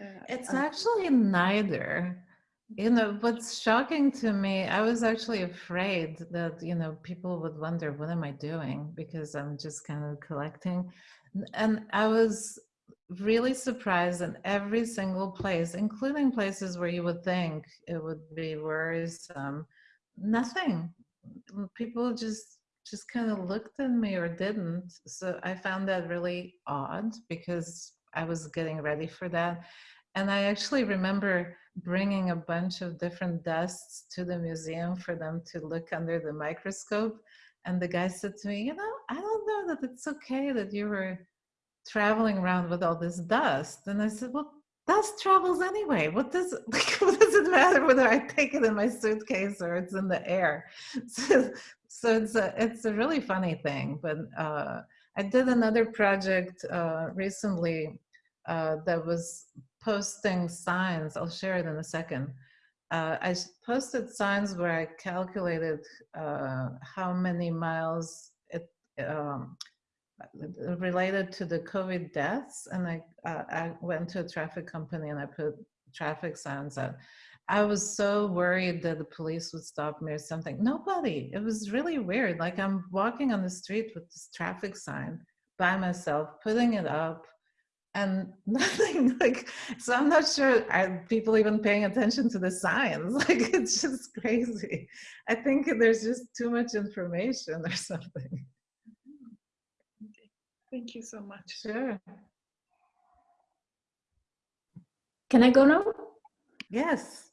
Uh, it's actually neither. You know what's shocking to me i was actually afraid that you know people would wonder what am i doing? Because i'm just kind of collecting. And i was really surprised in every single place including places where you would think it would be worrisome nothing. People just just kind of looked at me or didn't. So I found that really odd because I was getting ready for that. And I actually remember bringing a bunch of different dusts to the museum for them to look under the microscope. And the guy said to me, you know, I don't know that it's okay that you were traveling around with all this dust. And I said, well, dust travels anyway. What does like, what does it matter whether I take it in my suitcase or it's in the air? So, so it's a it's a really funny thing. But uh, I did another project uh, recently uh, that was posting signs. I'll share it in a second. Uh, I posted signs where I calculated uh, how many miles it um, related to the COVID deaths, and I, uh, I went to a traffic company and I put traffic signs up. I was so worried that the police would stop me or something. Nobody. It was really weird. Like I'm walking on the street with this traffic sign by myself, putting it up, and nothing. Like so, I'm not sure are people even paying attention to the signs. Like it's just crazy. I think there's just too much information or something. Thank you so much. Sure. Can I go now? Yes.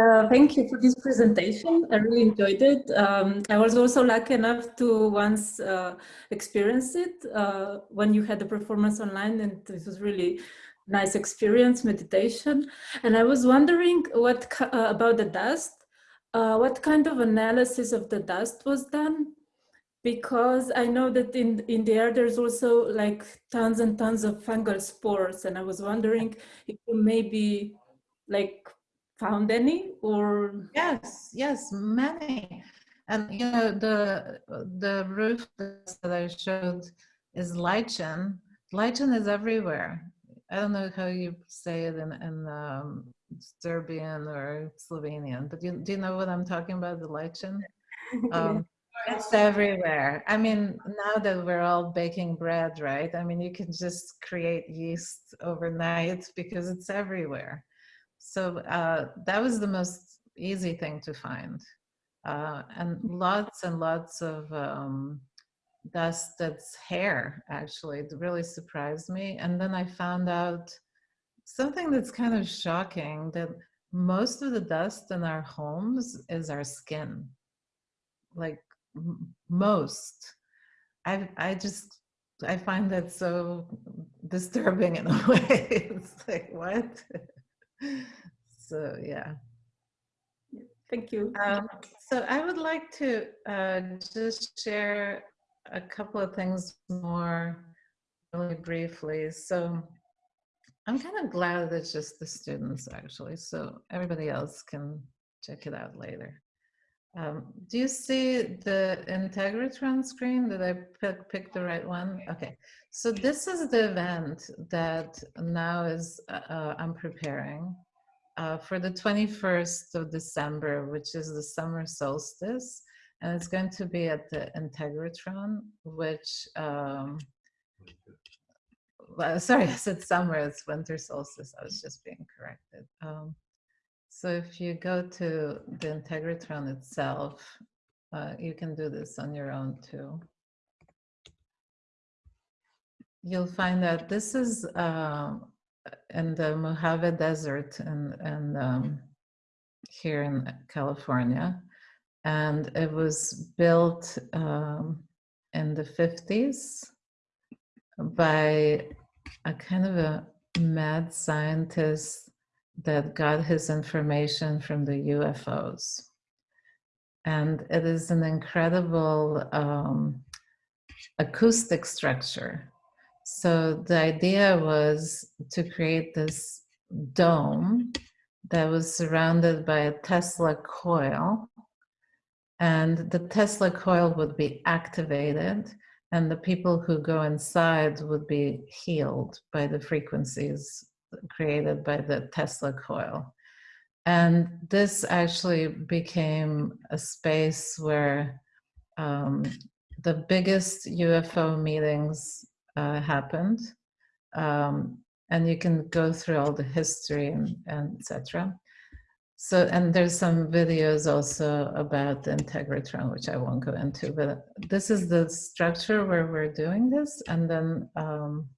Uh, thank you for this presentation. I really enjoyed it. Um, I was also lucky enough to once uh, experience it uh, when you had the performance online and this was really nice experience, meditation. And I was wondering what uh, about the dust, uh, what kind of analysis of the dust was done? Because I know that in, in the air there's also like tons and tons of fungal spores and I was wondering if you maybe like found any or yes yes many. And you know the the roof that I showed is lichen. Lichen is everywhere. I don't know how you say it in, in um, Serbian or Slovenian but you, do you know what I'm talking about the lichen? Um, it's everywhere. I mean, now that we're all baking bread, right? I mean, you can just create yeast overnight because it's everywhere. So uh, that was the most easy thing to find. Uh, and lots and lots of um, dust that's hair, actually. It really surprised me. And then I found out something that's kind of shocking that most of the dust in our homes is our skin. Like most. I I just I find that so disturbing in a way. it's like what? so yeah. Thank you. Um, so I would like to uh, just share a couple of things more really briefly. So I'm kind of glad that it's just the students actually, so everybody else can check it out later. Um, do you see the Integratron screen? Did I pick, pick the right one? Okay, so this is the event that now is uh, uh I'm preparing uh, for the 21st of December, which is the summer solstice. And it's going to be at the Integratron, which, um, well, sorry, I said summer, it's winter solstice. I was just being corrected. Um, so if you go to the Integratron itself, uh, you can do this on your own too. You'll find that this is um, in the Mojave Desert and and um, here in California, and it was built um, in the 50s by a kind of a mad scientist that got his information from the UFOs. And it is an incredible um, acoustic structure. So the idea was to create this dome that was surrounded by a Tesla coil. And the Tesla coil would be activated and the people who go inside would be healed by the frequencies created by the Tesla coil. And this actually became a space where um, the biggest UFO meetings uh, happened. Um, and you can go through all the history and, and etc. So, and there's some videos also about the Integratron, which I won't go into, but this is the structure where we're doing this. And then, um,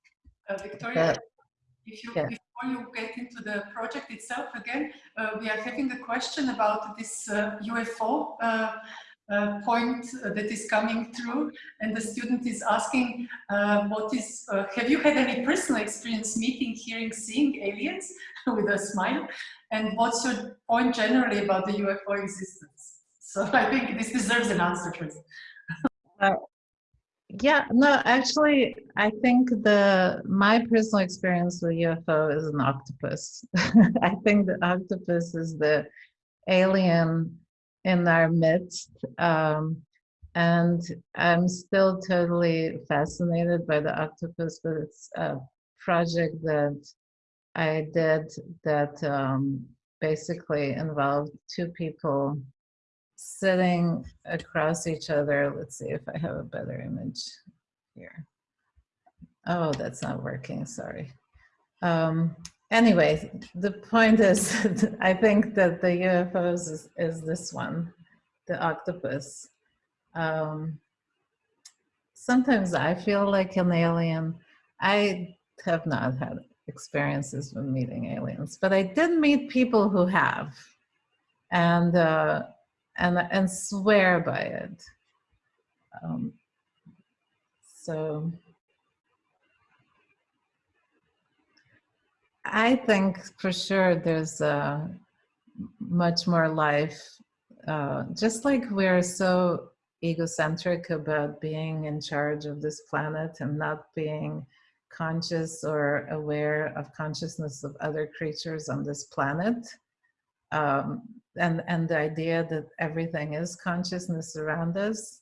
uh, Victoria, if you, yeah. before you get into the project itself again, uh, we are having a question about this uh, UFO uh, uh, point uh, that is coming through and the student is asking uh, what is uh, have you had any personal experience meeting hearing seeing aliens with a smile? And what's your point generally about the UFO existence? So I think this deserves an answer uh, yeah no actually I think the my personal experience with UFO is an octopus I think the octopus is the alien in our midst. Um, and I'm still totally fascinated by the octopus, but it's a project that I did that um, basically involved two people sitting across each other. Let's see if I have a better image here. Oh, that's not working, sorry. Um, anyway, the point is, I think that the UFOs is, is this one, the octopus. Um, sometimes I feel like an alien. I have not had experiences with meeting aliens, but I did meet people who have, and uh, and and swear by it. Um, so I think for sure there's uh, much more life. Uh, just like we're so egocentric about being in charge of this planet and not being conscious or aware of consciousness of other creatures on this planet. Um, and, and the idea that everything is consciousness around us,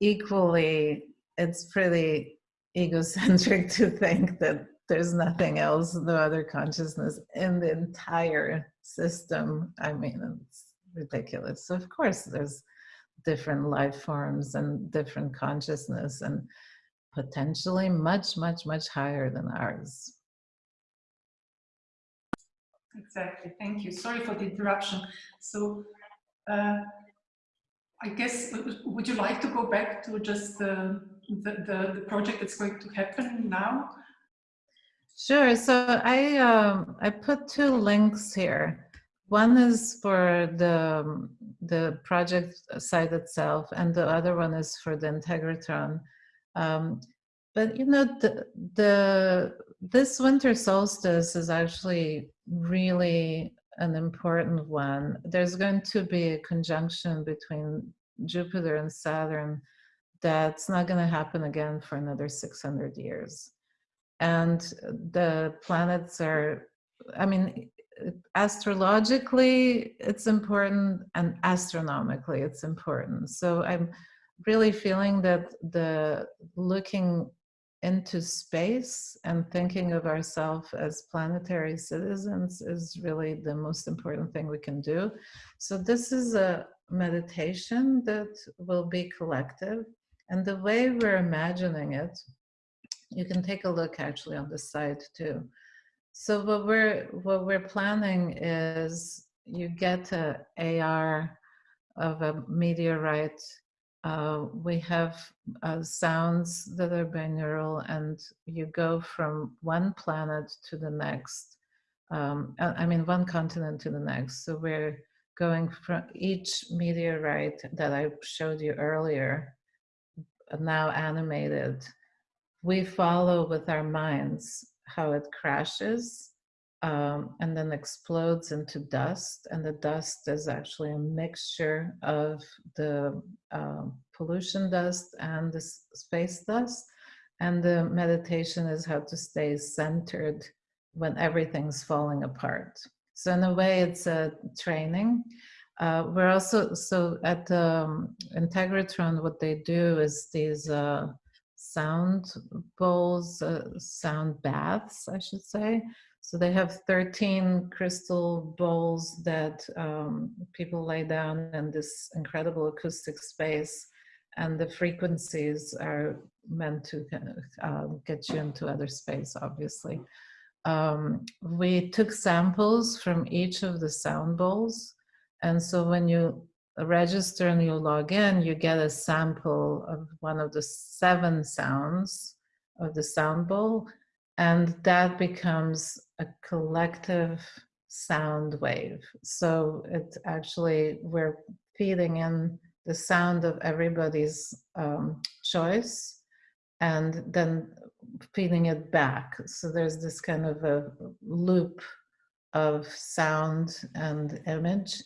equally, it's pretty egocentric to think that there's nothing else, no other consciousness in the entire system. I mean, it's ridiculous. So of course there's different life forms and different consciousness and potentially much, much, much higher than ours. Exactly, thank you. Sorry for the interruption. So uh, I guess, uh, would you like to go back to just uh, the, the, the project that's going to happen now? Sure. So I um, I put two links here. One is for the the project site itself, and the other one is for the Integratron. Um, but you know, the, the this winter solstice is actually really an important one. There's going to be a conjunction between Jupiter and Saturn that's not going to happen again for another 600 years. And the planets are, I mean, astrologically it's important and astronomically it's important. So I'm really feeling that the looking into space and thinking of ourselves as planetary citizens is really the most important thing we can do. So this is a meditation that will be collective. And the way we're imagining it, you can take a look actually on the site too. So what we're what we're planning is you get a AR of a meteorite uh, we have uh, sounds that are binaural and you go from one planet to the next. Um, I mean, one continent to the next. So we're going from each meteorite that I showed you earlier, now animated. We follow with our minds how it crashes um, and then explodes into dust. And the dust is actually a mixture of the uh, pollution dust and the space dust. And the meditation is how to stay centered when everything's falling apart. So in a way, it's a training. Uh, we're also, so at um, Integratron, what they do is these uh, sound bowls, uh, sound baths, I should say. So they have 13 crystal bowls that um, people lay down in this incredible acoustic space and the frequencies are meant to uh, get you into other space, obviously. Um, we took samples from each of the sound bowls. And so when you register and you log in, you get a sample of one of the seven sounds of the sound bowl. And that becomes a collective sound wave. So it's actually, we're feeding in the sound of everybody's um, choice and then feeding it back. So there's this kind of a loop of sound and image.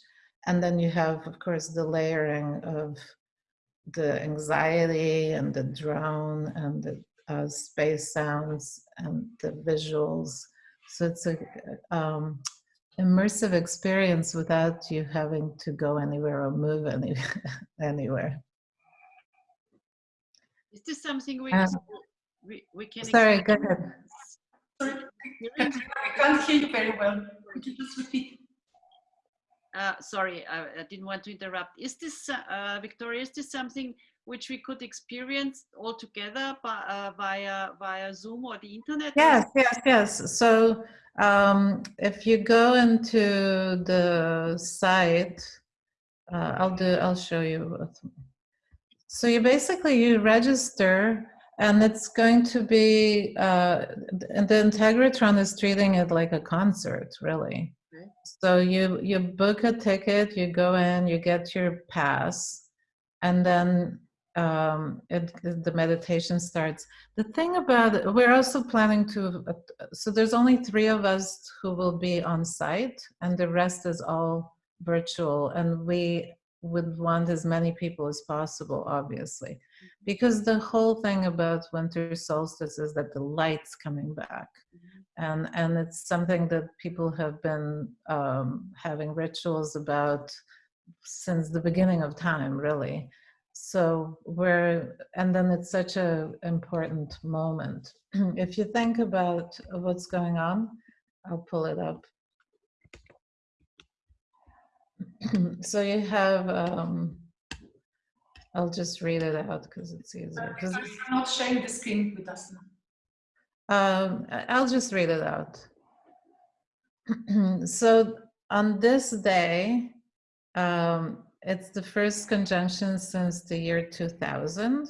And then you have, of course, the layering of the anxiety and the drone and the uh, space sounds and the visuals. So it's a um, immersive experience without you having to go anywhere or move any, anywhere. Is this something we, Um, can, we, we can Sorry, go ahead. Sorry, Katrina, I can't hear you very well. Could you just repeat? Uh, sorry, I, I didn't want to interrupt. Is this, uh, Victoria, is this something which we could experience all together by, uh, via, via Zoom or the internet? Yes, yes, yes. So um, if you go into the site, uh, I'll do, I'll show you. So you basically, you register and it's going to be, uh, and the Integratron is treating it like a concert, really. Okay. So you, you book a ticket, you go in, you get your pass, and then um, it, the meditation starts. The thing about it, we're also planning to, uh, so there's only three of us who will be on site and the rest is all virtual and we would want as many people as possible, obviously. Because the whole thing about winter solstice is that the light's coming back. And, and it's something that people have been um, having rituals about since the beginning of time, really. So we're, and then it's such a important moment. if you think about what's going on, I'll pull it up. so you have, um, I'll just read it out because it's easier. 'cause Sorry, you're not sharing the screen with us now. um, I'll just read it out. so on this day, um, it's the first conjunction since the year 2000,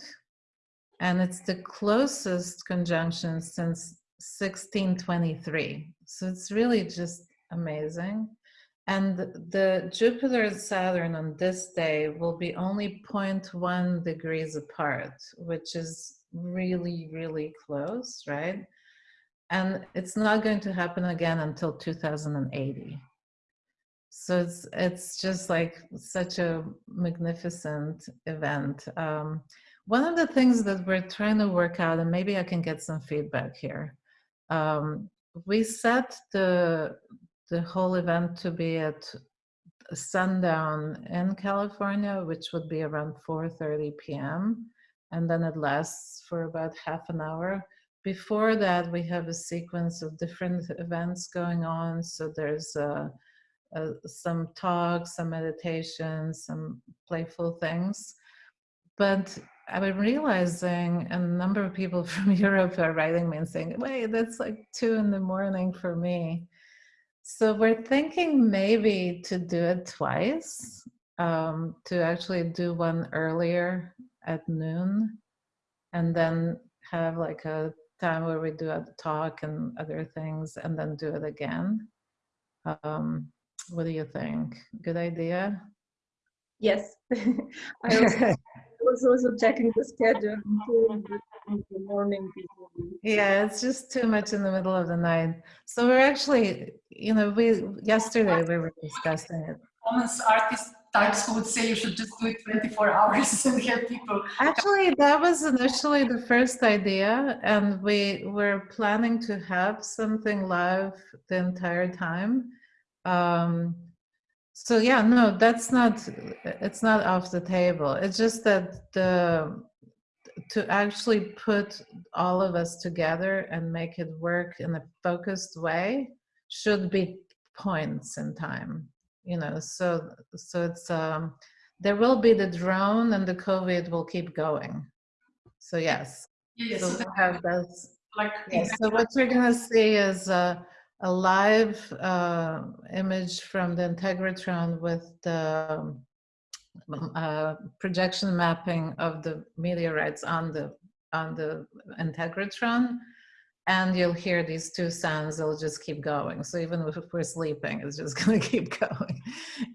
and it's the closest conjunction since 1623. So it's really just amazing. And the Jupiter and Saturn on this day will be only 0.1 degrees apart, which is really, really close, right? And it's not going to happen again until 2080. So it's it's just like such a magnificent event. Um, one of the things that we're trying to work out, and maybe I can get some feedback here. Um, we set the the whole event to be at sundown in California, which would be around 4:30 p.m., and then it lasts for about half an hour. Before that, we have a sequence of different events going on. So there's uh, uh, some talks, some meditations, some playful things. But I'm realizing a number of people from Europe are writing me and saying, wait, that's like two in the morning for me. So we're thinking maybe to do it twice, um, to actually do one earlier at noon and then have like a time where we do a talk and other things and then do it again. Um, what do you think? Good idea? Yes. I also was also checking the schedule in the morning. Yeah, it's just too much in the middle of the night. So we're actually, you know, we yesterday we were discussing it. Performance artist types who would say you should just do it 24 hours and have people. Actually, that was initially the first idea, and we were planning to have something live the entire time. Um, so yeah, no, that's not, it's not off the table. It's just that the, to actually put all of us together and make it work in a focused way should be points in time, you know, so, so it's, um, there will be the drone and the COVID will keep going. So yes, Yeah, so we'll have those. like Yes, so what you're gonna see is uh, a live uh, image from the Integratron with the um, uh, projection mapping of the meteorites on the on the Integratron, and you'll hear these two sounds. They'll just keep going. So even if we're sleeping, it's just gonna keep going.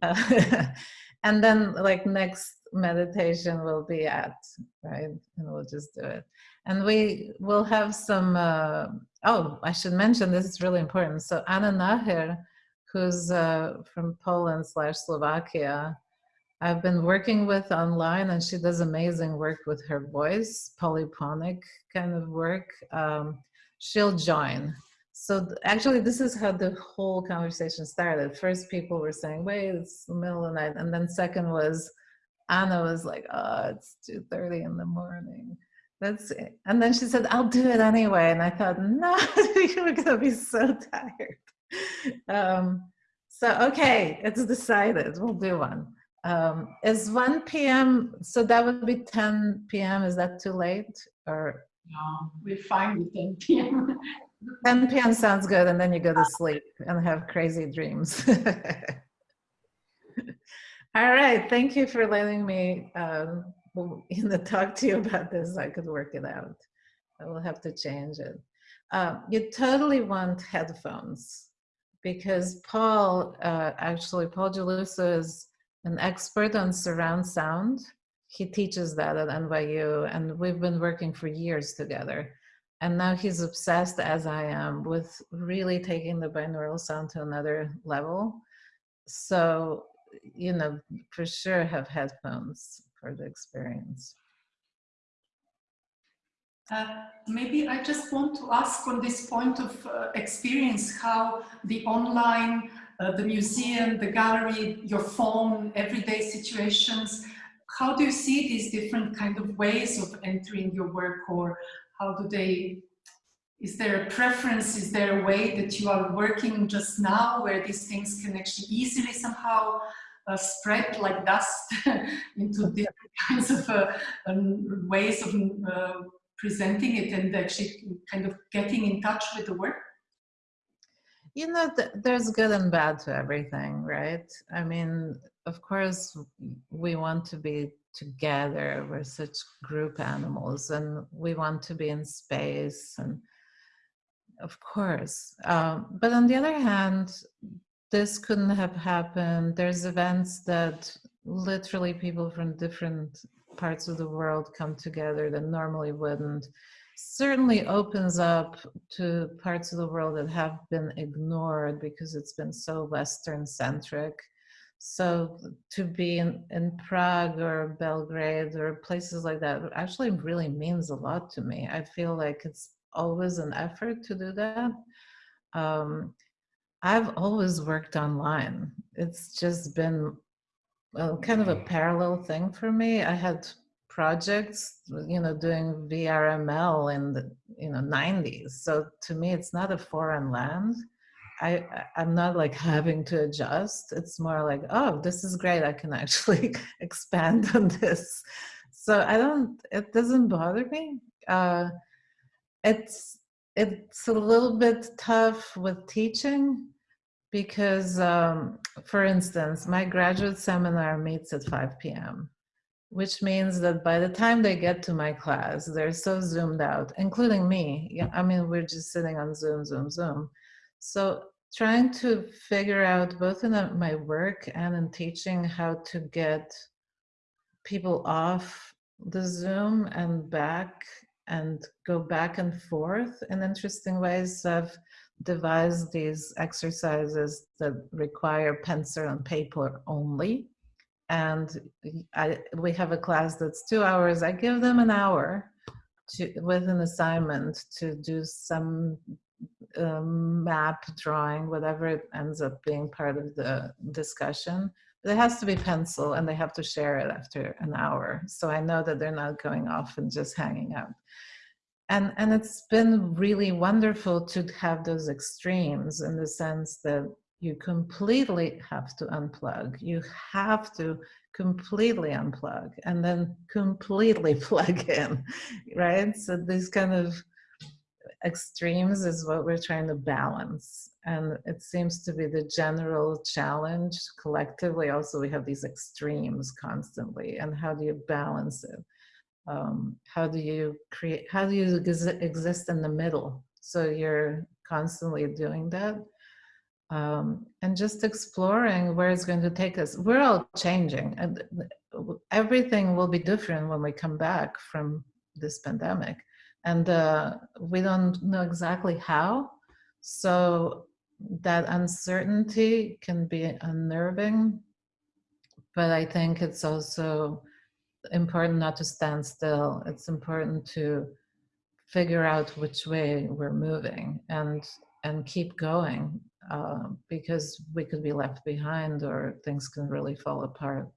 Uh, and then, like next meditation will be at right, and we'll just do it. And we will have some. Uh, oh, I should mention this is really important. So Anna Nacher, who's uh, from Poland slash Slovakia, I've been working with online, and she does amazing work with her voice, polyphonic kind of work. Um, she'll join. So actually, this is how the whole conversation started. First, people were saying, "Wait, it's the middle of the night," and then second was Anna was like, "Oh, it's two thirty in the morning." That's it. And then she said, I'll do it anyway. And I thought, no, you're going to be so tired. Um, so, okay, it's decided. We'll do one. Um, is 1 p.m., so that would be 10 p.m. Is that too late? Or No, we're fine with 10 p.m. 10 p.m. sounds good. And then you go to sleep and have crazy dreams. All right. Thank you for letting me um, you know, talk to you about this, I could work it out. I will have to change it. Uh, you totally want headphones because Paul, uh, actually, Paul Geluso is an expert on surround sound. He teaches that at NYU, and we've been working for years together. And now he's obsessed, as I am, with really taking the binaural sound to another level. So, you know, for sure have headphones for the experience. Uh, maybe I just want to ask on this point of uh, experience how the online, uh, the museum, the gallery, your phone, everyday situations, how do you see these different kind of ways of entering your work or how do they, is there a preference, is there a way that you are working just now where these things can actually easily somehow uh, spread like dust into different kinds of uh, um, ways of uh, presenting it and actually kind of getting in touch with the work? You know, th there's good and bad to everything, right? I mean, of course, we want to be together. We're such group animals and we want to be in space and of course. Um, but on the other hand, this couldn't have happened. There's events that literally people from different parts of the world come together that normally wouldn't. certainly opens up to parts of the world that have been ignored because it's been so Western centric. So to be in, in Prague or Belgrade or places like that actually really means a lot to me. I feel like it's always an effort to do that. Um, I've always worked online. It's just been well, kind of a parallel thing for me. I had projects, you know, doing VRML in the you know 90s. So to me, it's not a foreign land. I I'm not like having to adjust. It's more like, oh, this is great. I can actually expand on this. So I don't. It doesn't bother me. Uh, it's it's a little bit tough with teaching because, um, for instance, my graduate seminar meets at 5 p.m., which means that by the time they get to my class, they're so zoomed out, including me. Yeah, I mean, we're just sitting on Zoom, Zoom, Zoom. So trying to figure out both in my work and in teaching how to get people off the Zoom and back and go back and forth in interesting ways. I've devised these exercises that require pencil and paper only. And I, we have a class that's two hours. I give them an hour to, with an assignment to do some um, map drawing, whatever it ends up being part of the discussion. It has to be pencil and they have to share it after an hour. So I know that they're not going off and just hanging out and and it's been really wonderful to have those extremes in the sense that you completely have to unplug. You have to completely unplug and then completely plug in right? So these kind of extremes is what we're trying to balance and it seems to be the general challenge collectively. Also we have these extremes constantly. And how do you balance it? Um, how do you create how do you exist in the middle? So you're constantly doing that. Um, and just exploring where it's going to take us. We're all changing. And everything will be different when we come back from this pandemic. And uh, we don't know exactly how. So that uncertainty can be unnerving but i think it's also important not to stand still. It's important to figure out which way we're moving and and keep going uh, because we could be left behind or things can really fall apart.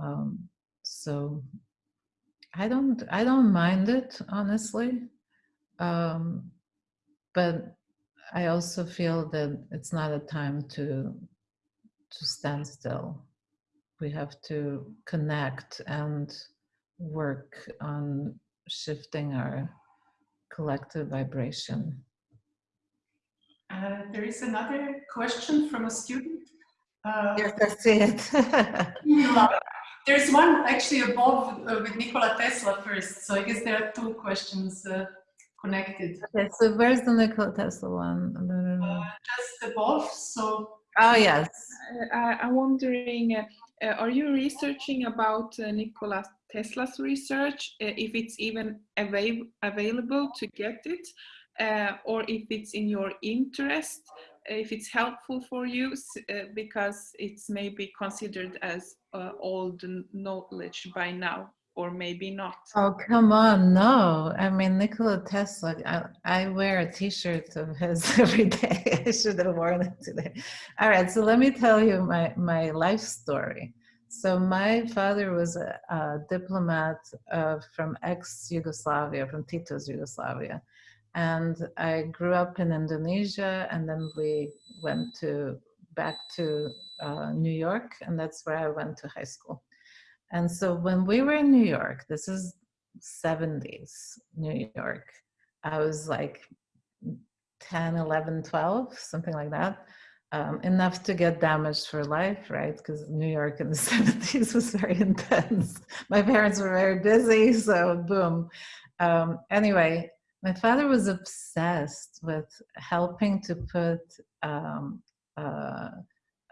Um, so I don't I don't mind it honestly, um, but I also feel that it's not a time to to stand still we have to connect and work on shifting our collective vibration. Uh, there is another question from a student. Uh, yes, I see it. There's one actually above uh, with Nikola Tesla first, so I guess there are two questions uh, connected. Okay, so where's the Nikola Tesla one? Uh, just above, so. Oh, yes. Uh, I'm wondering uh, are you researching about uh, Nikola Tesla's research, uh, if it's even avail available to get it, uh, or if it's in your interest, if it's helpful for you, uh, because it's maybe considered as uh, old knowledge by now, or maybe not. Oh, come on, no. I mean, Nikola Tesla, I, I wear a t-shirt of his every day. I should have worn it today. All right, so let me tell you my, my life story. So my father was a, a diplomat uh, from ex-Yugoslavia, from Tito's Yugoslavia. And I grew up in Indonesia and then we went to back to uh, New York and that's where I went to high school. And so when we were in New York, this is 70s New York, I was like 10, 11, 12, something like that. Um, enough to get damaged for life, right? Because New York in the 70s was very intense. My parents were very busy, so boom. Um, anyway, my father was obsessed with helping to put um, uh,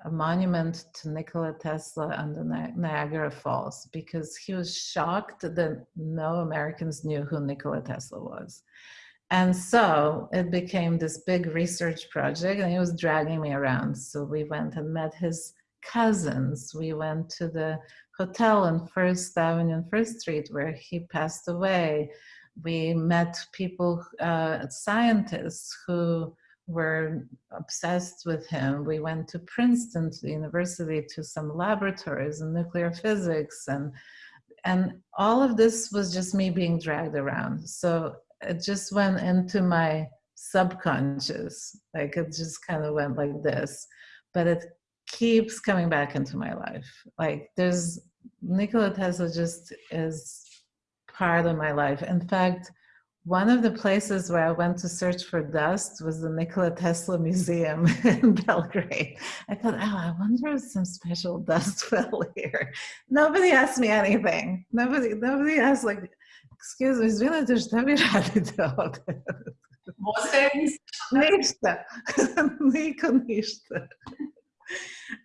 a monument to Nikola Tesla on the Ni- Niagara Falls because he was shocked that no Americans knew who Nikola Tesla was. And so it became this big research project, and he was dragging me around. So we went and met his cousins. We went to the hotel on First Avenue and First Street where he passed away. We met people, uh, scientists who were obsessed with him. We went to Princeton to the university to some laboratories in nuclear physics and and all of this was just me being dragged around. So it just went into my subconscious. Like it just kind of went like this. But it keeps coming back into my life. Like there's Nikola Tesla just is part of my life. In fact, one of the places where I went to search for dust was the Nikola Tesla Museum in Belgrade. I thought, oh, I wonder if some special dust fell here. Nobody asked me anything. Nobody, nobody asked like, excuse me, izvinite, šta vi radite ovde? Može ništa. Niko ništa.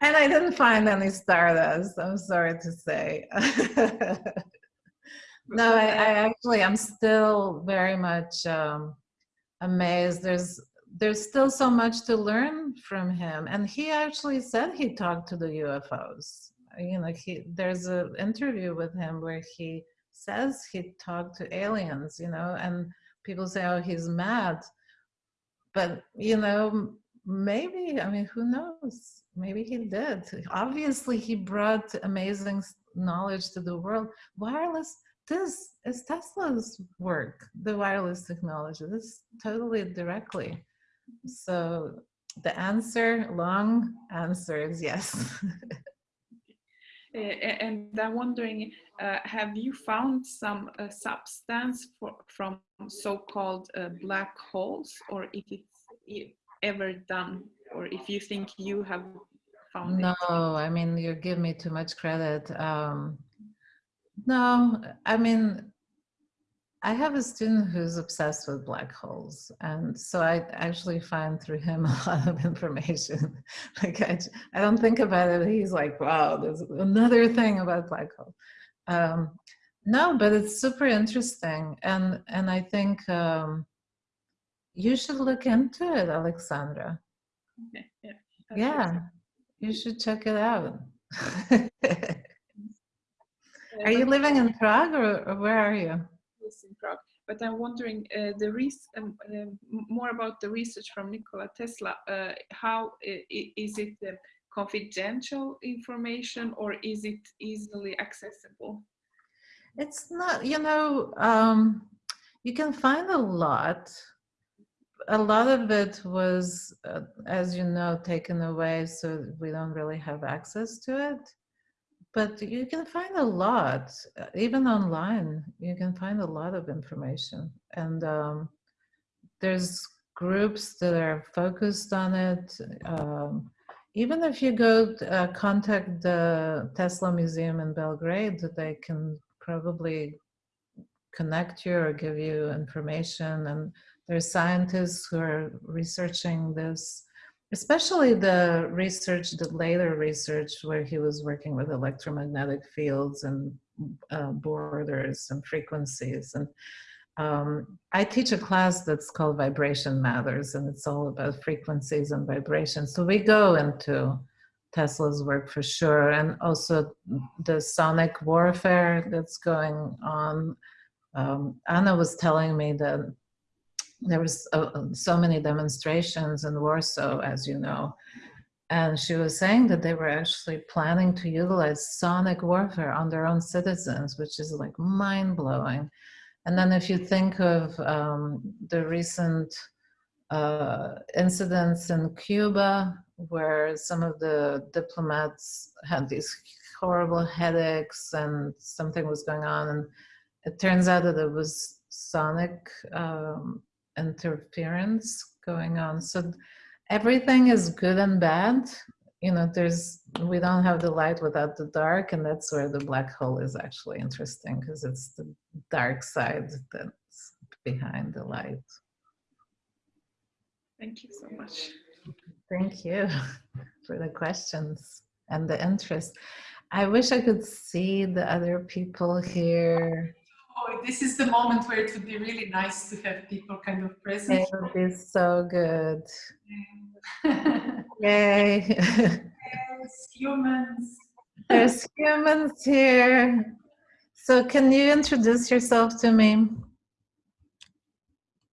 And I didn't find any stardust, I'm sorry to say no, I, I actually, I'm still very much um, amazed. There's there's still so much to learn from him. And he actually said he talked to the UFOs. You know, he there's an interview with him where he says he talked to aliens, you know, and people say, oh, he's mad. But, you know, maybe, I mean, who knows? Maybe he did. Obviously, he brought amazing knowledge to the world. Wireless, this is Tesla's work, the wireless technology. This totally directly. So the answer, long answer is yes. And I'm wondering, uh, have you found some uh, substance for, from so-called uh, black holes, or if it's ever done, or if you think you have found No, it? I mean, you give me too much credit. Um, no, I mean, I have a student who's obsessed with black holes. And so I actually find through him a lot of information. like, I, I don't think about it. He's like, wow, there's another thing about black hole. Um, no, but it's super interesting. And, and I think um, you should look into it, Alexandra. Okay, yeah. that's Yeah, you should check it out. Uh, are you living in Prague or, or where are you? Yes, in Prague. But I'm wondering uh, the res- um, um, more about the research from Nikola Tesla. Uh, how is it uh, confidential information or is it easily accessible? It's not, you know, um, you can find a lot. A lot of it was, uh, as you know, taken away, so we don't really have access to it. But you can find a lot, uh, even online. You can find a lot of information, and um, there's groups that are focused on it. Um, even if you go uh, contact the Tesla Museum in Belgrade, they can probably connect you or give you information. And there's scientists who are researching this, especially the research, the later research where he was working with electromagnetic fields and uh, borders and frequencies. And um, I teach a class that's called Vibration Matters, and it's all about frequencies and vibrations. So we go into Tesla's work for sure, and also the sonic warfare that's going on. Um, Anna was telling me that there was uh, uh, so many demonstrations in Warsaw, as you know, and she was saying that they were actually planning to utilize sonic warfare on their own citizens, which is like mind blowing. And then if you think of um, the recent uh, incidents in Cuba, where some of the diplomats had these horrible headaches and something was going on, and it turns out that it was sonic um, interference going on. So everything is good and bad. You know, there's we don't have the light without the dark, and that's where the black hole is actually interesting because it's the dark side that's behind the light. Thank you so much. Thank you for the questions and the interest. I wish I could see the other people here. Oh, this is the moment where it would be really nice to have people kind of present. It would be so good. yes, Yay. humans. There's humans here. So can you introduce yourself to me?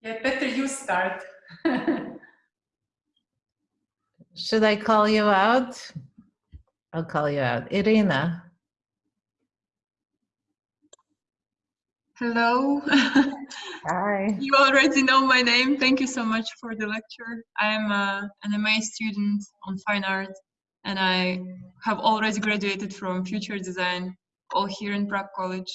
Yeah, better you start. Should I call you out? I'll call you out. Irina. Hello. Hi. you already know my name. Thank you so much for the lecture. I am a, an MA student on fine art and I have already graduated from future design all here in Prague College.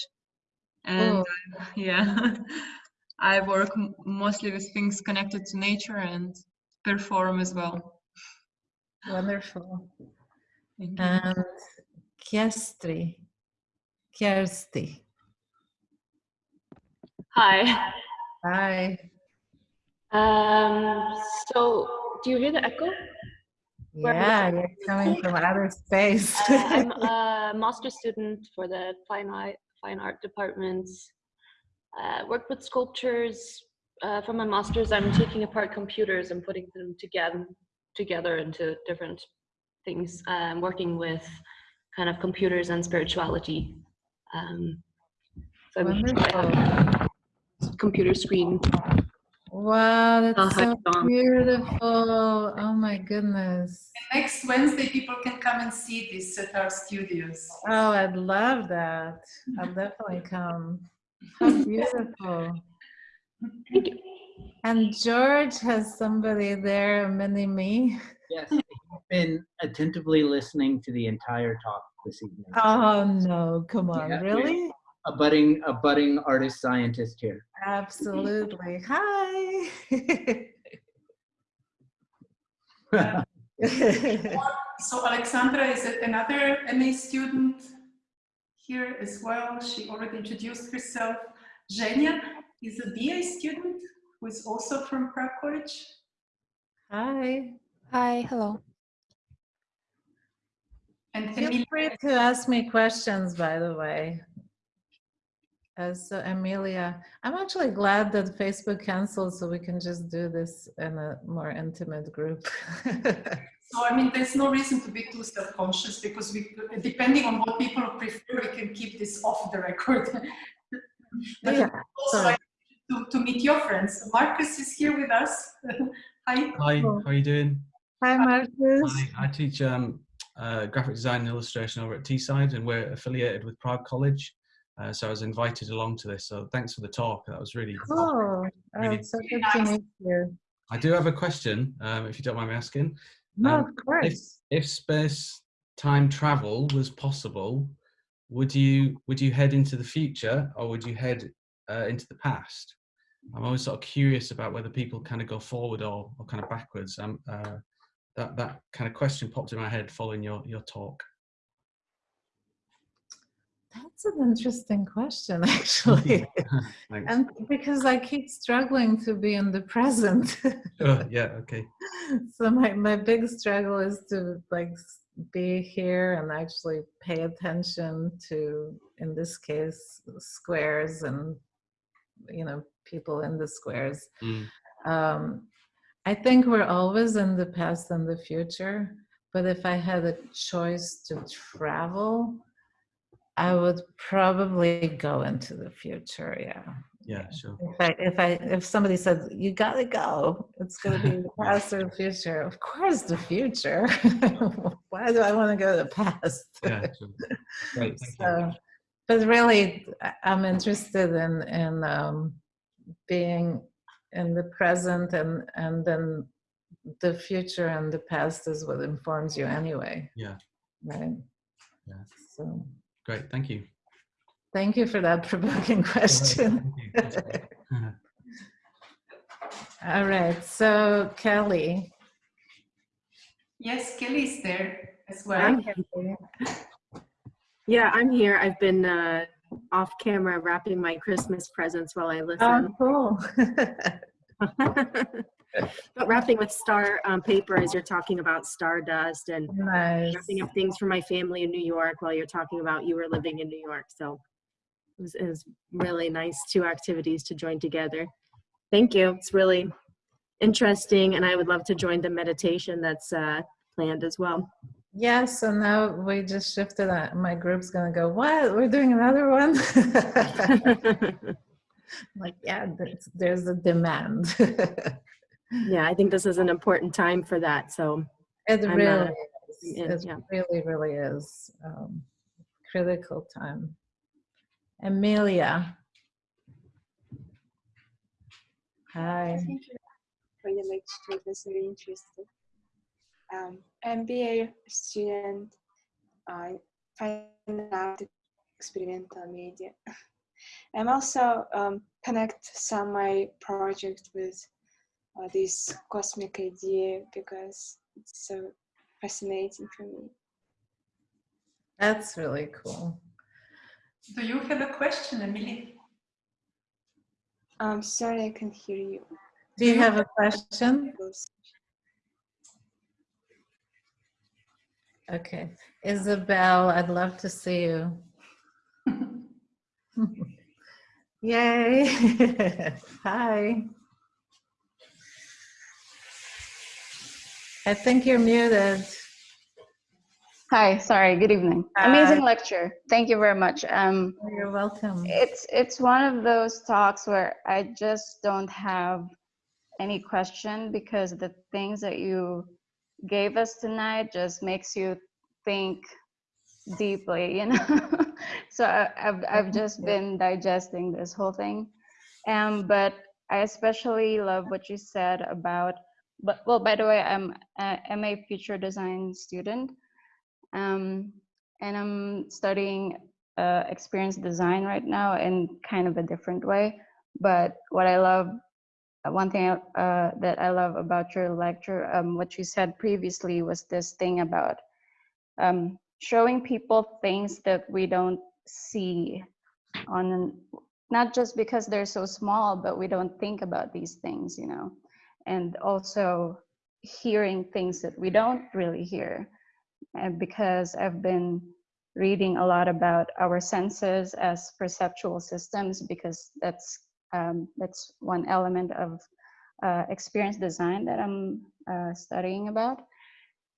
And Oh. uh, yeah, I work m- mostly with things connected to nature and perform as well. Wonderful. And Kiestri. Kirsty. Hi. Hi. Um, so, do you hear the echo? Where- Yeah, you're coming from outer space. Uh, I'm a master student for the fine art, fine art department. Uh, work with sculptures. Uh, for my masters, I'm taking apart computers and putting them together together into different things. I'm working with kind of computers and spirituality. Um, so Wonderful. Computer screen. Wow, that's so beautiful. Oh my goodness. Next Wednesday, people can come and see this at our studios. Oh, I'd love that. I'll definitely come. How beautiful. Thank you. And George has somebody there, a mini me. Yes, I've been attentively listening to the entire talk this evening. Oh no, come on, Yeah, really? A budding, a budding artist scientist here. Absolutely. Hi. So Alexandra is another MA student here as well. She already introduced herself. Zhenya is a BA student who is also from Prague College. Hi. Hi, hello. And Feel Emilia, free to ask me questions, by the way. Uh, so Amelia, I'm actually glad that Facebook canceled so we can just do this in a more intimate group. so I mean, there's no reason to be too self-conscious because we, depending on what people prefer, we can keep this off the record. but Yeah, also sorry. like to, to meet your friends. Marcus is here with us. Hi. Hi, how are you doing? Hi, Marcus. Hi, I teach um, uh, graphic design and illustration over at Teesside, and we're affiliated with Prague College. Uh, so I was invited along to this. So thanks for the talk. That was really. Cool. Oh, Really it's so good to meet you. I do have a question, um, if you don't mind me asking. No, Um, of course. If space time travel was possible, would you would you head into the future or would you head uh, into the past? I'm always sort of curious about whether people kind of go forward or, or kind of backwards. Um, uh, that that kind of question popped in my head following your your talk. That's an interesting question, actually. And because I keep struggling to be in the present. Sure, yeah, okay. so my, my big struggle is to like be here and actually pay attention to in this case squares and you know people in the squares Mm. um, i think we're always in the past and the future but if i had a choice to travel i would probably go into the future yeah Yeah, sure. if I if I if somebody said you gotta go, it's gonna be the past or the future. Of course, the future. Why do I want to go to the past? Yeah, sure. Great, so, but really, I'm interested in in um, being in the present, and and then the future and the past is what informs you anyway. Yeah. Right. Yeah. So, Great, thank you. thank you for that provoking question. Thank you. That's great. All right, so Kelly. Yes, Kelly is there as well. Hi, Kelly. Yeah, I'm here. I've been uh, off camera wrapping my Christmas presents while I Oh, listen. cool. but wrapping with star um, paper as you're talking about stardust and Nice. wrapping up things for my family in New York while you're talking about you were living in New York. So it was, it was really nice two activities to join together. Thank you. It's really interesting, and I would love to join the meditation that's uh, planned as well. Yeah, so now we just shifted. uh, My group's gonna go, what? We're doing another one? Like, yeah, there's, there's a demand. yeah, I think this is an important time for that. So It I'm, really is. in, It yeah. really, really is. um, Critical time. Amelia. Hi. Thank you for the lecture. It was very interesting. Um, MBA student, I find out experimental media. I'm also um, connect some my project with uh, this cosmic idea because it's so fascinating for me. That's really cool. Do you have a question, Emily? I'm sorry I can't hear you. Do you have a question? Okay. Isabel, I'd love to see you. Yay. Hi. I think you're muted. Hi, sorry, good evening. Amazing lecture. Thank you very much. Um, You're welcome. it's it's one of those talks where I just don't have any question because the things that you gave us tonight just makes you think deeply, you know. so I, I've I've just been digesting this whole thing, um, but I especially love what you said about. But well, by the way, I'm a MA Future Design student, um, and I'm studying uh, experience design right now in kind of a different way. But what I love, one thing uh, that I love about your lecture, um, what you said previously was this thing about um, showing people things that we don't see on not just because they're so small, but we don't think about these things, you know, and also hearing things that we don't really hear. And because I've been reading a lot about our senses as perceptual systems, because that's um, that's one element of uh, experience design that I'm uh, studying about.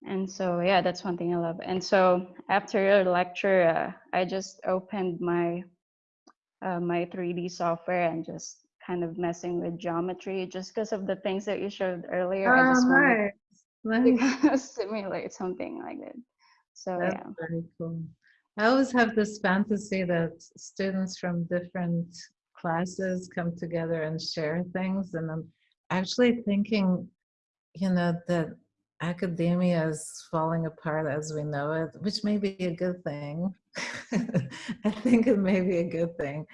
And so, yeah, that's one thing I love. And so, after your lecture, uh, I just opened my uh, my 3D software and just kind of messing with geometry, just because of the things that you showed earlier. I Oh, just wanted nice. to simulate something like that. So That's yeah. very cool. I always have this fantasy that students from different classes come together and share things. And I'm actually thinking, you know, that academia is falling apart as we know it, which may be a good thing. I think it may be a good thing.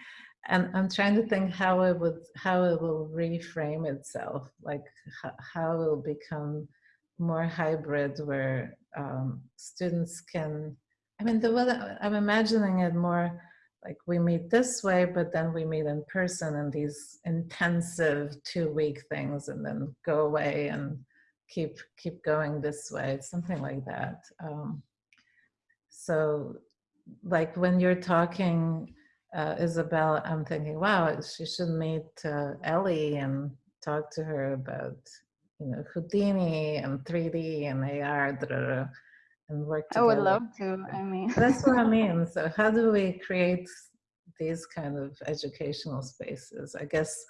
And I'm trying to think how it would, how it will reframe itself, like how it will become more hybrid where um, students can I mean, the I'm imagining it more like we meet this way, but then we meet in person in these intensive two-week things, and then go away and keep keep going this way. Something like that. Um, so, like when you're talking, uh, Isabel, I'm thinking, wow, she should meet uh, Ellie and talk to her about, you know, Houdini and 3D and AR. Da, da, da, and work together. I would love to. I mean, That's what I mean. So how do we create these kind of educational spaces? I guess,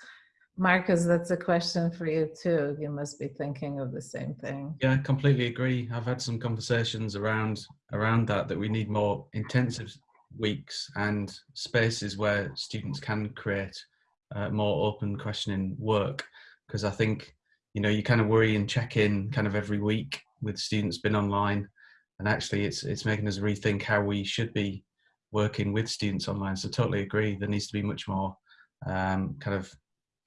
Marcus, that's a question for you too. You must be thinking of the same thing. Yeah, I completely agree. I've had some conversations around around that that we need more intensive weeks and spaces where students can create uh, more open questioning work. Because I think you know you kind of worry and check in kind of every week with students been online. And actually it's it's making us rethink how we should be working with students online. So totally agree there needs to be much more um, kind of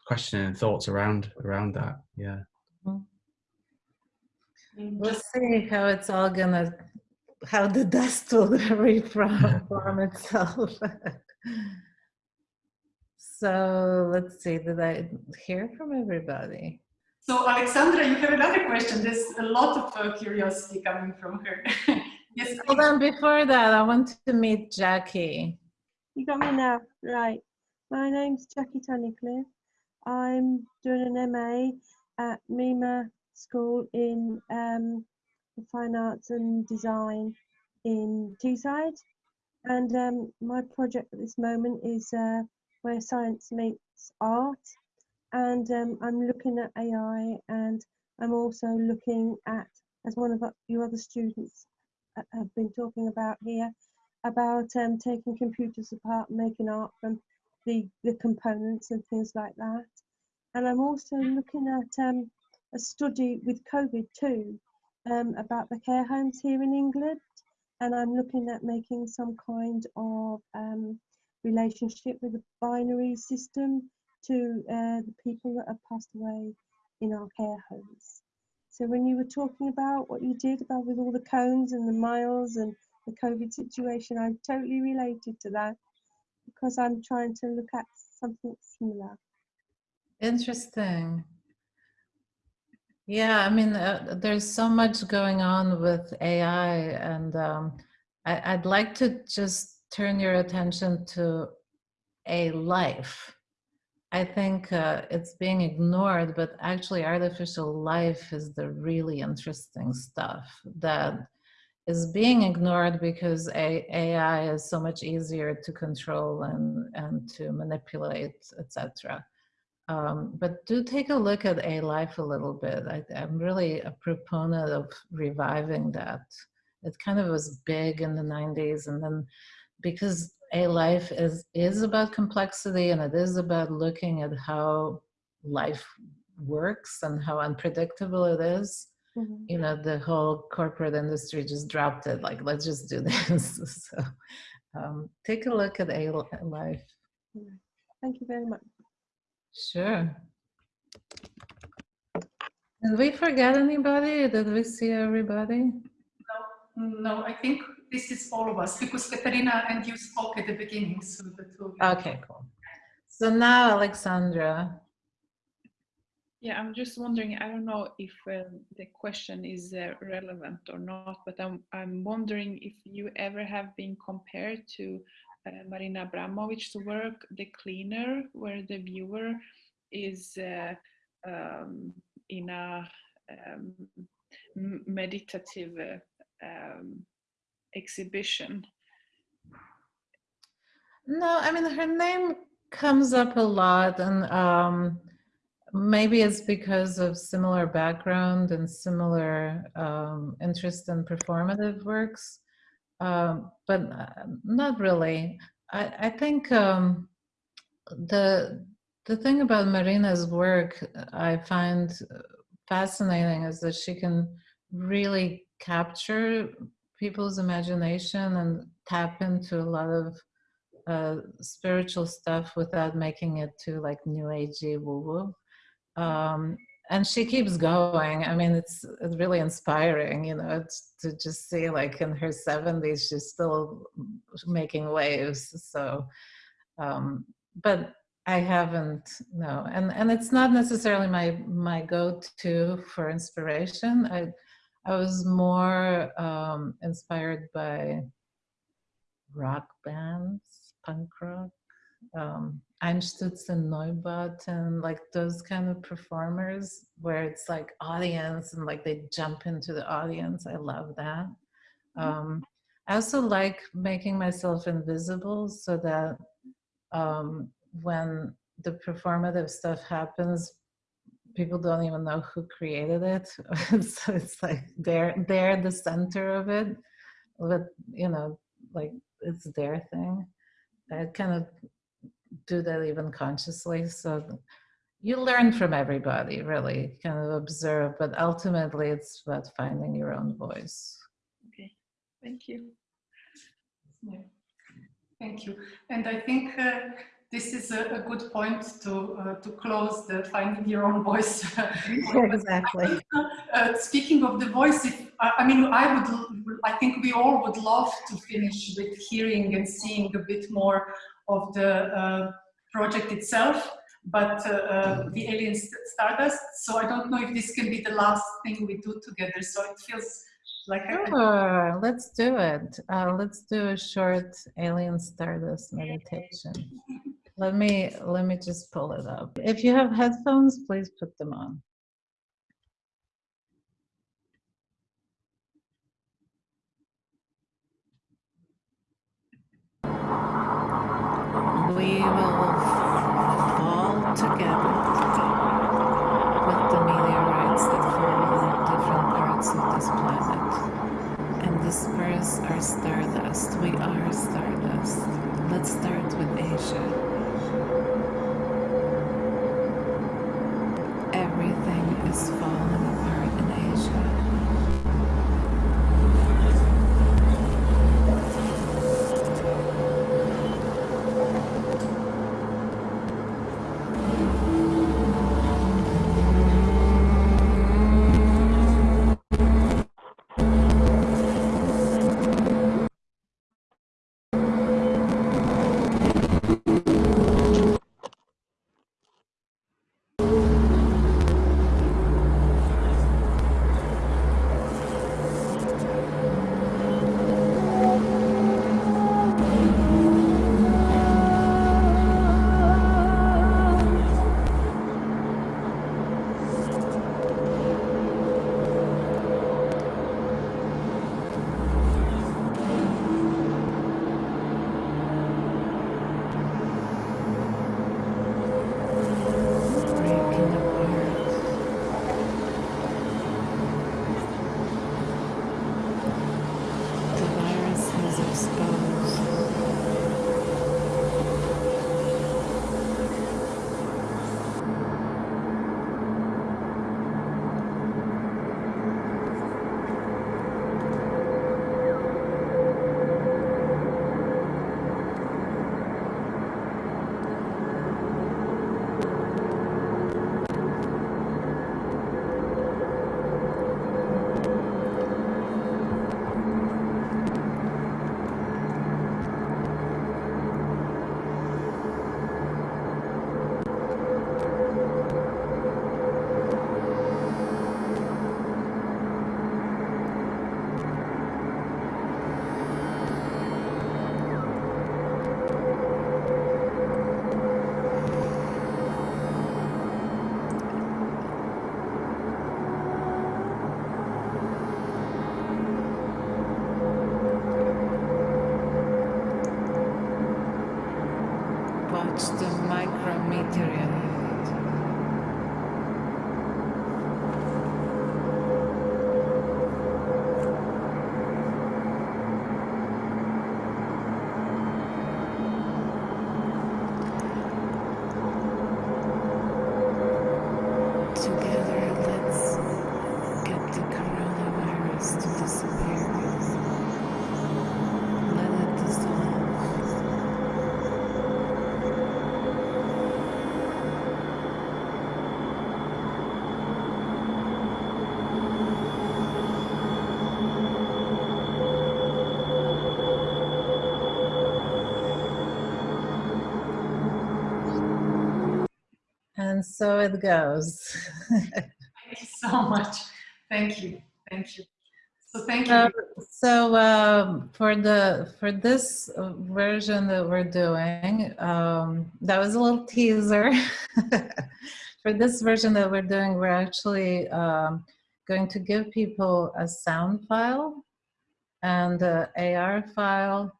questioning and thoughts around around that. Yeah. We'll see how it's all gonna, how the dust will reform itself. so let's see, did I hear from everybody? So Alexandra, you have another question. There's a lot of uh, curiosity coming from her. yes. Hold on, before that, I want to meet Jackie. You got me now, right. My name's Jackie Tunnicliffe. I'm doing an MA at Mima School in um, Fine Arts and Design in Teesside. And um, my project at this moment is uh, where science meets art. And um, I'm looking at AI and I'm also looking at, as one of your other students uh, have been talking about here, about um, taking computers apart, making art from the, the components and things like that. And I'm also looking at um, a study with COVID too um, about the care homes here in England. And I'm looking at making some kind of um, relationship with a binary system to uh, the people that have passed away in our care homes. So when you were talking about what you did about with all the cones and the miles and the COVID situation, I totally related to that because I'm trying to look at something similar. Interesting. Yeah, I mean, uh, there's so much going on with AI, and um, I, I'd like to just turn your attention to a life. I think uh, it's being ignored, but actually, artificial life is the really interesting stuff that is being ignored because a AI is so much easier to control and, and to manipulate, etc. Um, but do take a look at A Life a little bit. I, I'm really a proponent of reviving that. It kind of was big in the 90s and then because A Life is, is about complexity and it is about looking at how life works and how unpredictable it is, Mm -hmm. you know the whole corporate industry just dropped it like let's just do this so um, take a look at a life thank you very much sure. Did we forget anybody? Did we see everybody? No no i think this is all of us because Katerina and you spoke at the beginning so the two okay cool. So now alexandra. Yeah, I'm just wondering, I don't know if um, the question is uh, relevant or not, but I'm, I'm wondering if you ever have been compared to uh, Marina Abramovich's work, The Cleaner, where the viewer is uh, um, in a um, meditative uh, um, exhibition. No, I mean, her name comes up a lot and um, maybe it's because of similar background and similar um, interest in performative works, um, but uh, not really. I, I think um, the the thing about Marina's work I find fascinating is that she can really capture people's imagination and tap into a lot of uh, spiritual stuff without making it too like new agey woo woo um, and she keeps going. I mean, it's, really inspiring, you know, to just see like in her 70s, she's still making waves. So, um, but I haven't, no. And, and it's not necessarily my, my go-to for inspiration. I, I was more um, inspired by rock bands, punk rock, um, Einstürzende Neubauten like those kind of performers where it's like audience and like they jump into the audience. I love that. Mm-hmm. Um, I also like making myself invisible so that um, when the performative stuff happens, people don't even know who created it. so it's like they're they're the center of it, but you know, like it's their thing. I kind of do that even consciously. So you learn from everybody, really, kind of observe, but ultimately it's about finding your own voice. Okay, thank you. Yeah. Thank you. And I think uh, this is a, a, good point to uh, to close the finding your own voice. exactly. Uh, speaking of the voice, if, I mean, I would, I think we all would love to finish with hearing and seeing a bit more of the uh, project itself. but uh, uh, the Alien St- Stardust. So I don't know if this can be the last thing we do together. So it feels like Sure, let's do it. Uh, let's do a short alien stardust meditation. Let me let me just pull it up. If you have headphones, please put them on. We fall together with the meteorites that fall in different parts of this planet and disperse our stardust. We are stardust. Let's start with Asia. And so it goes. thank you so much. Thank you. Thank you. So thank you. Um, so um, for the for this version that we're doing, um, that was a little teaser. for this version that we're doing, we're actually um, going to give people a sound file and a AR file.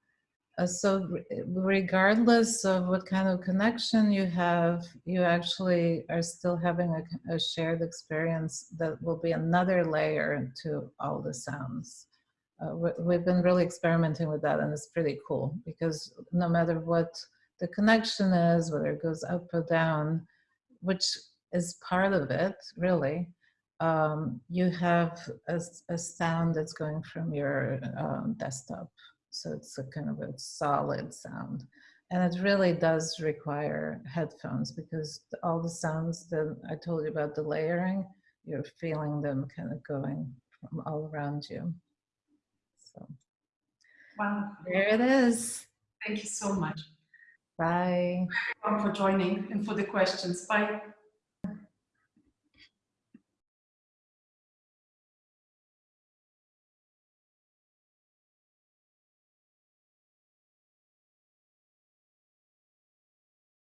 Uh, so re- regardless of what kind of connection you have, you actually are still having a shared experience that will be another layer to all the sounds. Uh, we, we've been really experimenting with that and it's pretty cool because no matter what the connection is, whether it goes up or down, which is part of it really, um, you have a sound that's going from your um, desktop. So it's a kind of a solid sound. And it really does require headphones because all the sounds that I told you about the layering, you're feeling them kind of going from all around you. So Wow. there it is. Thank you so much. Bye. for joining and for the questions. Bye.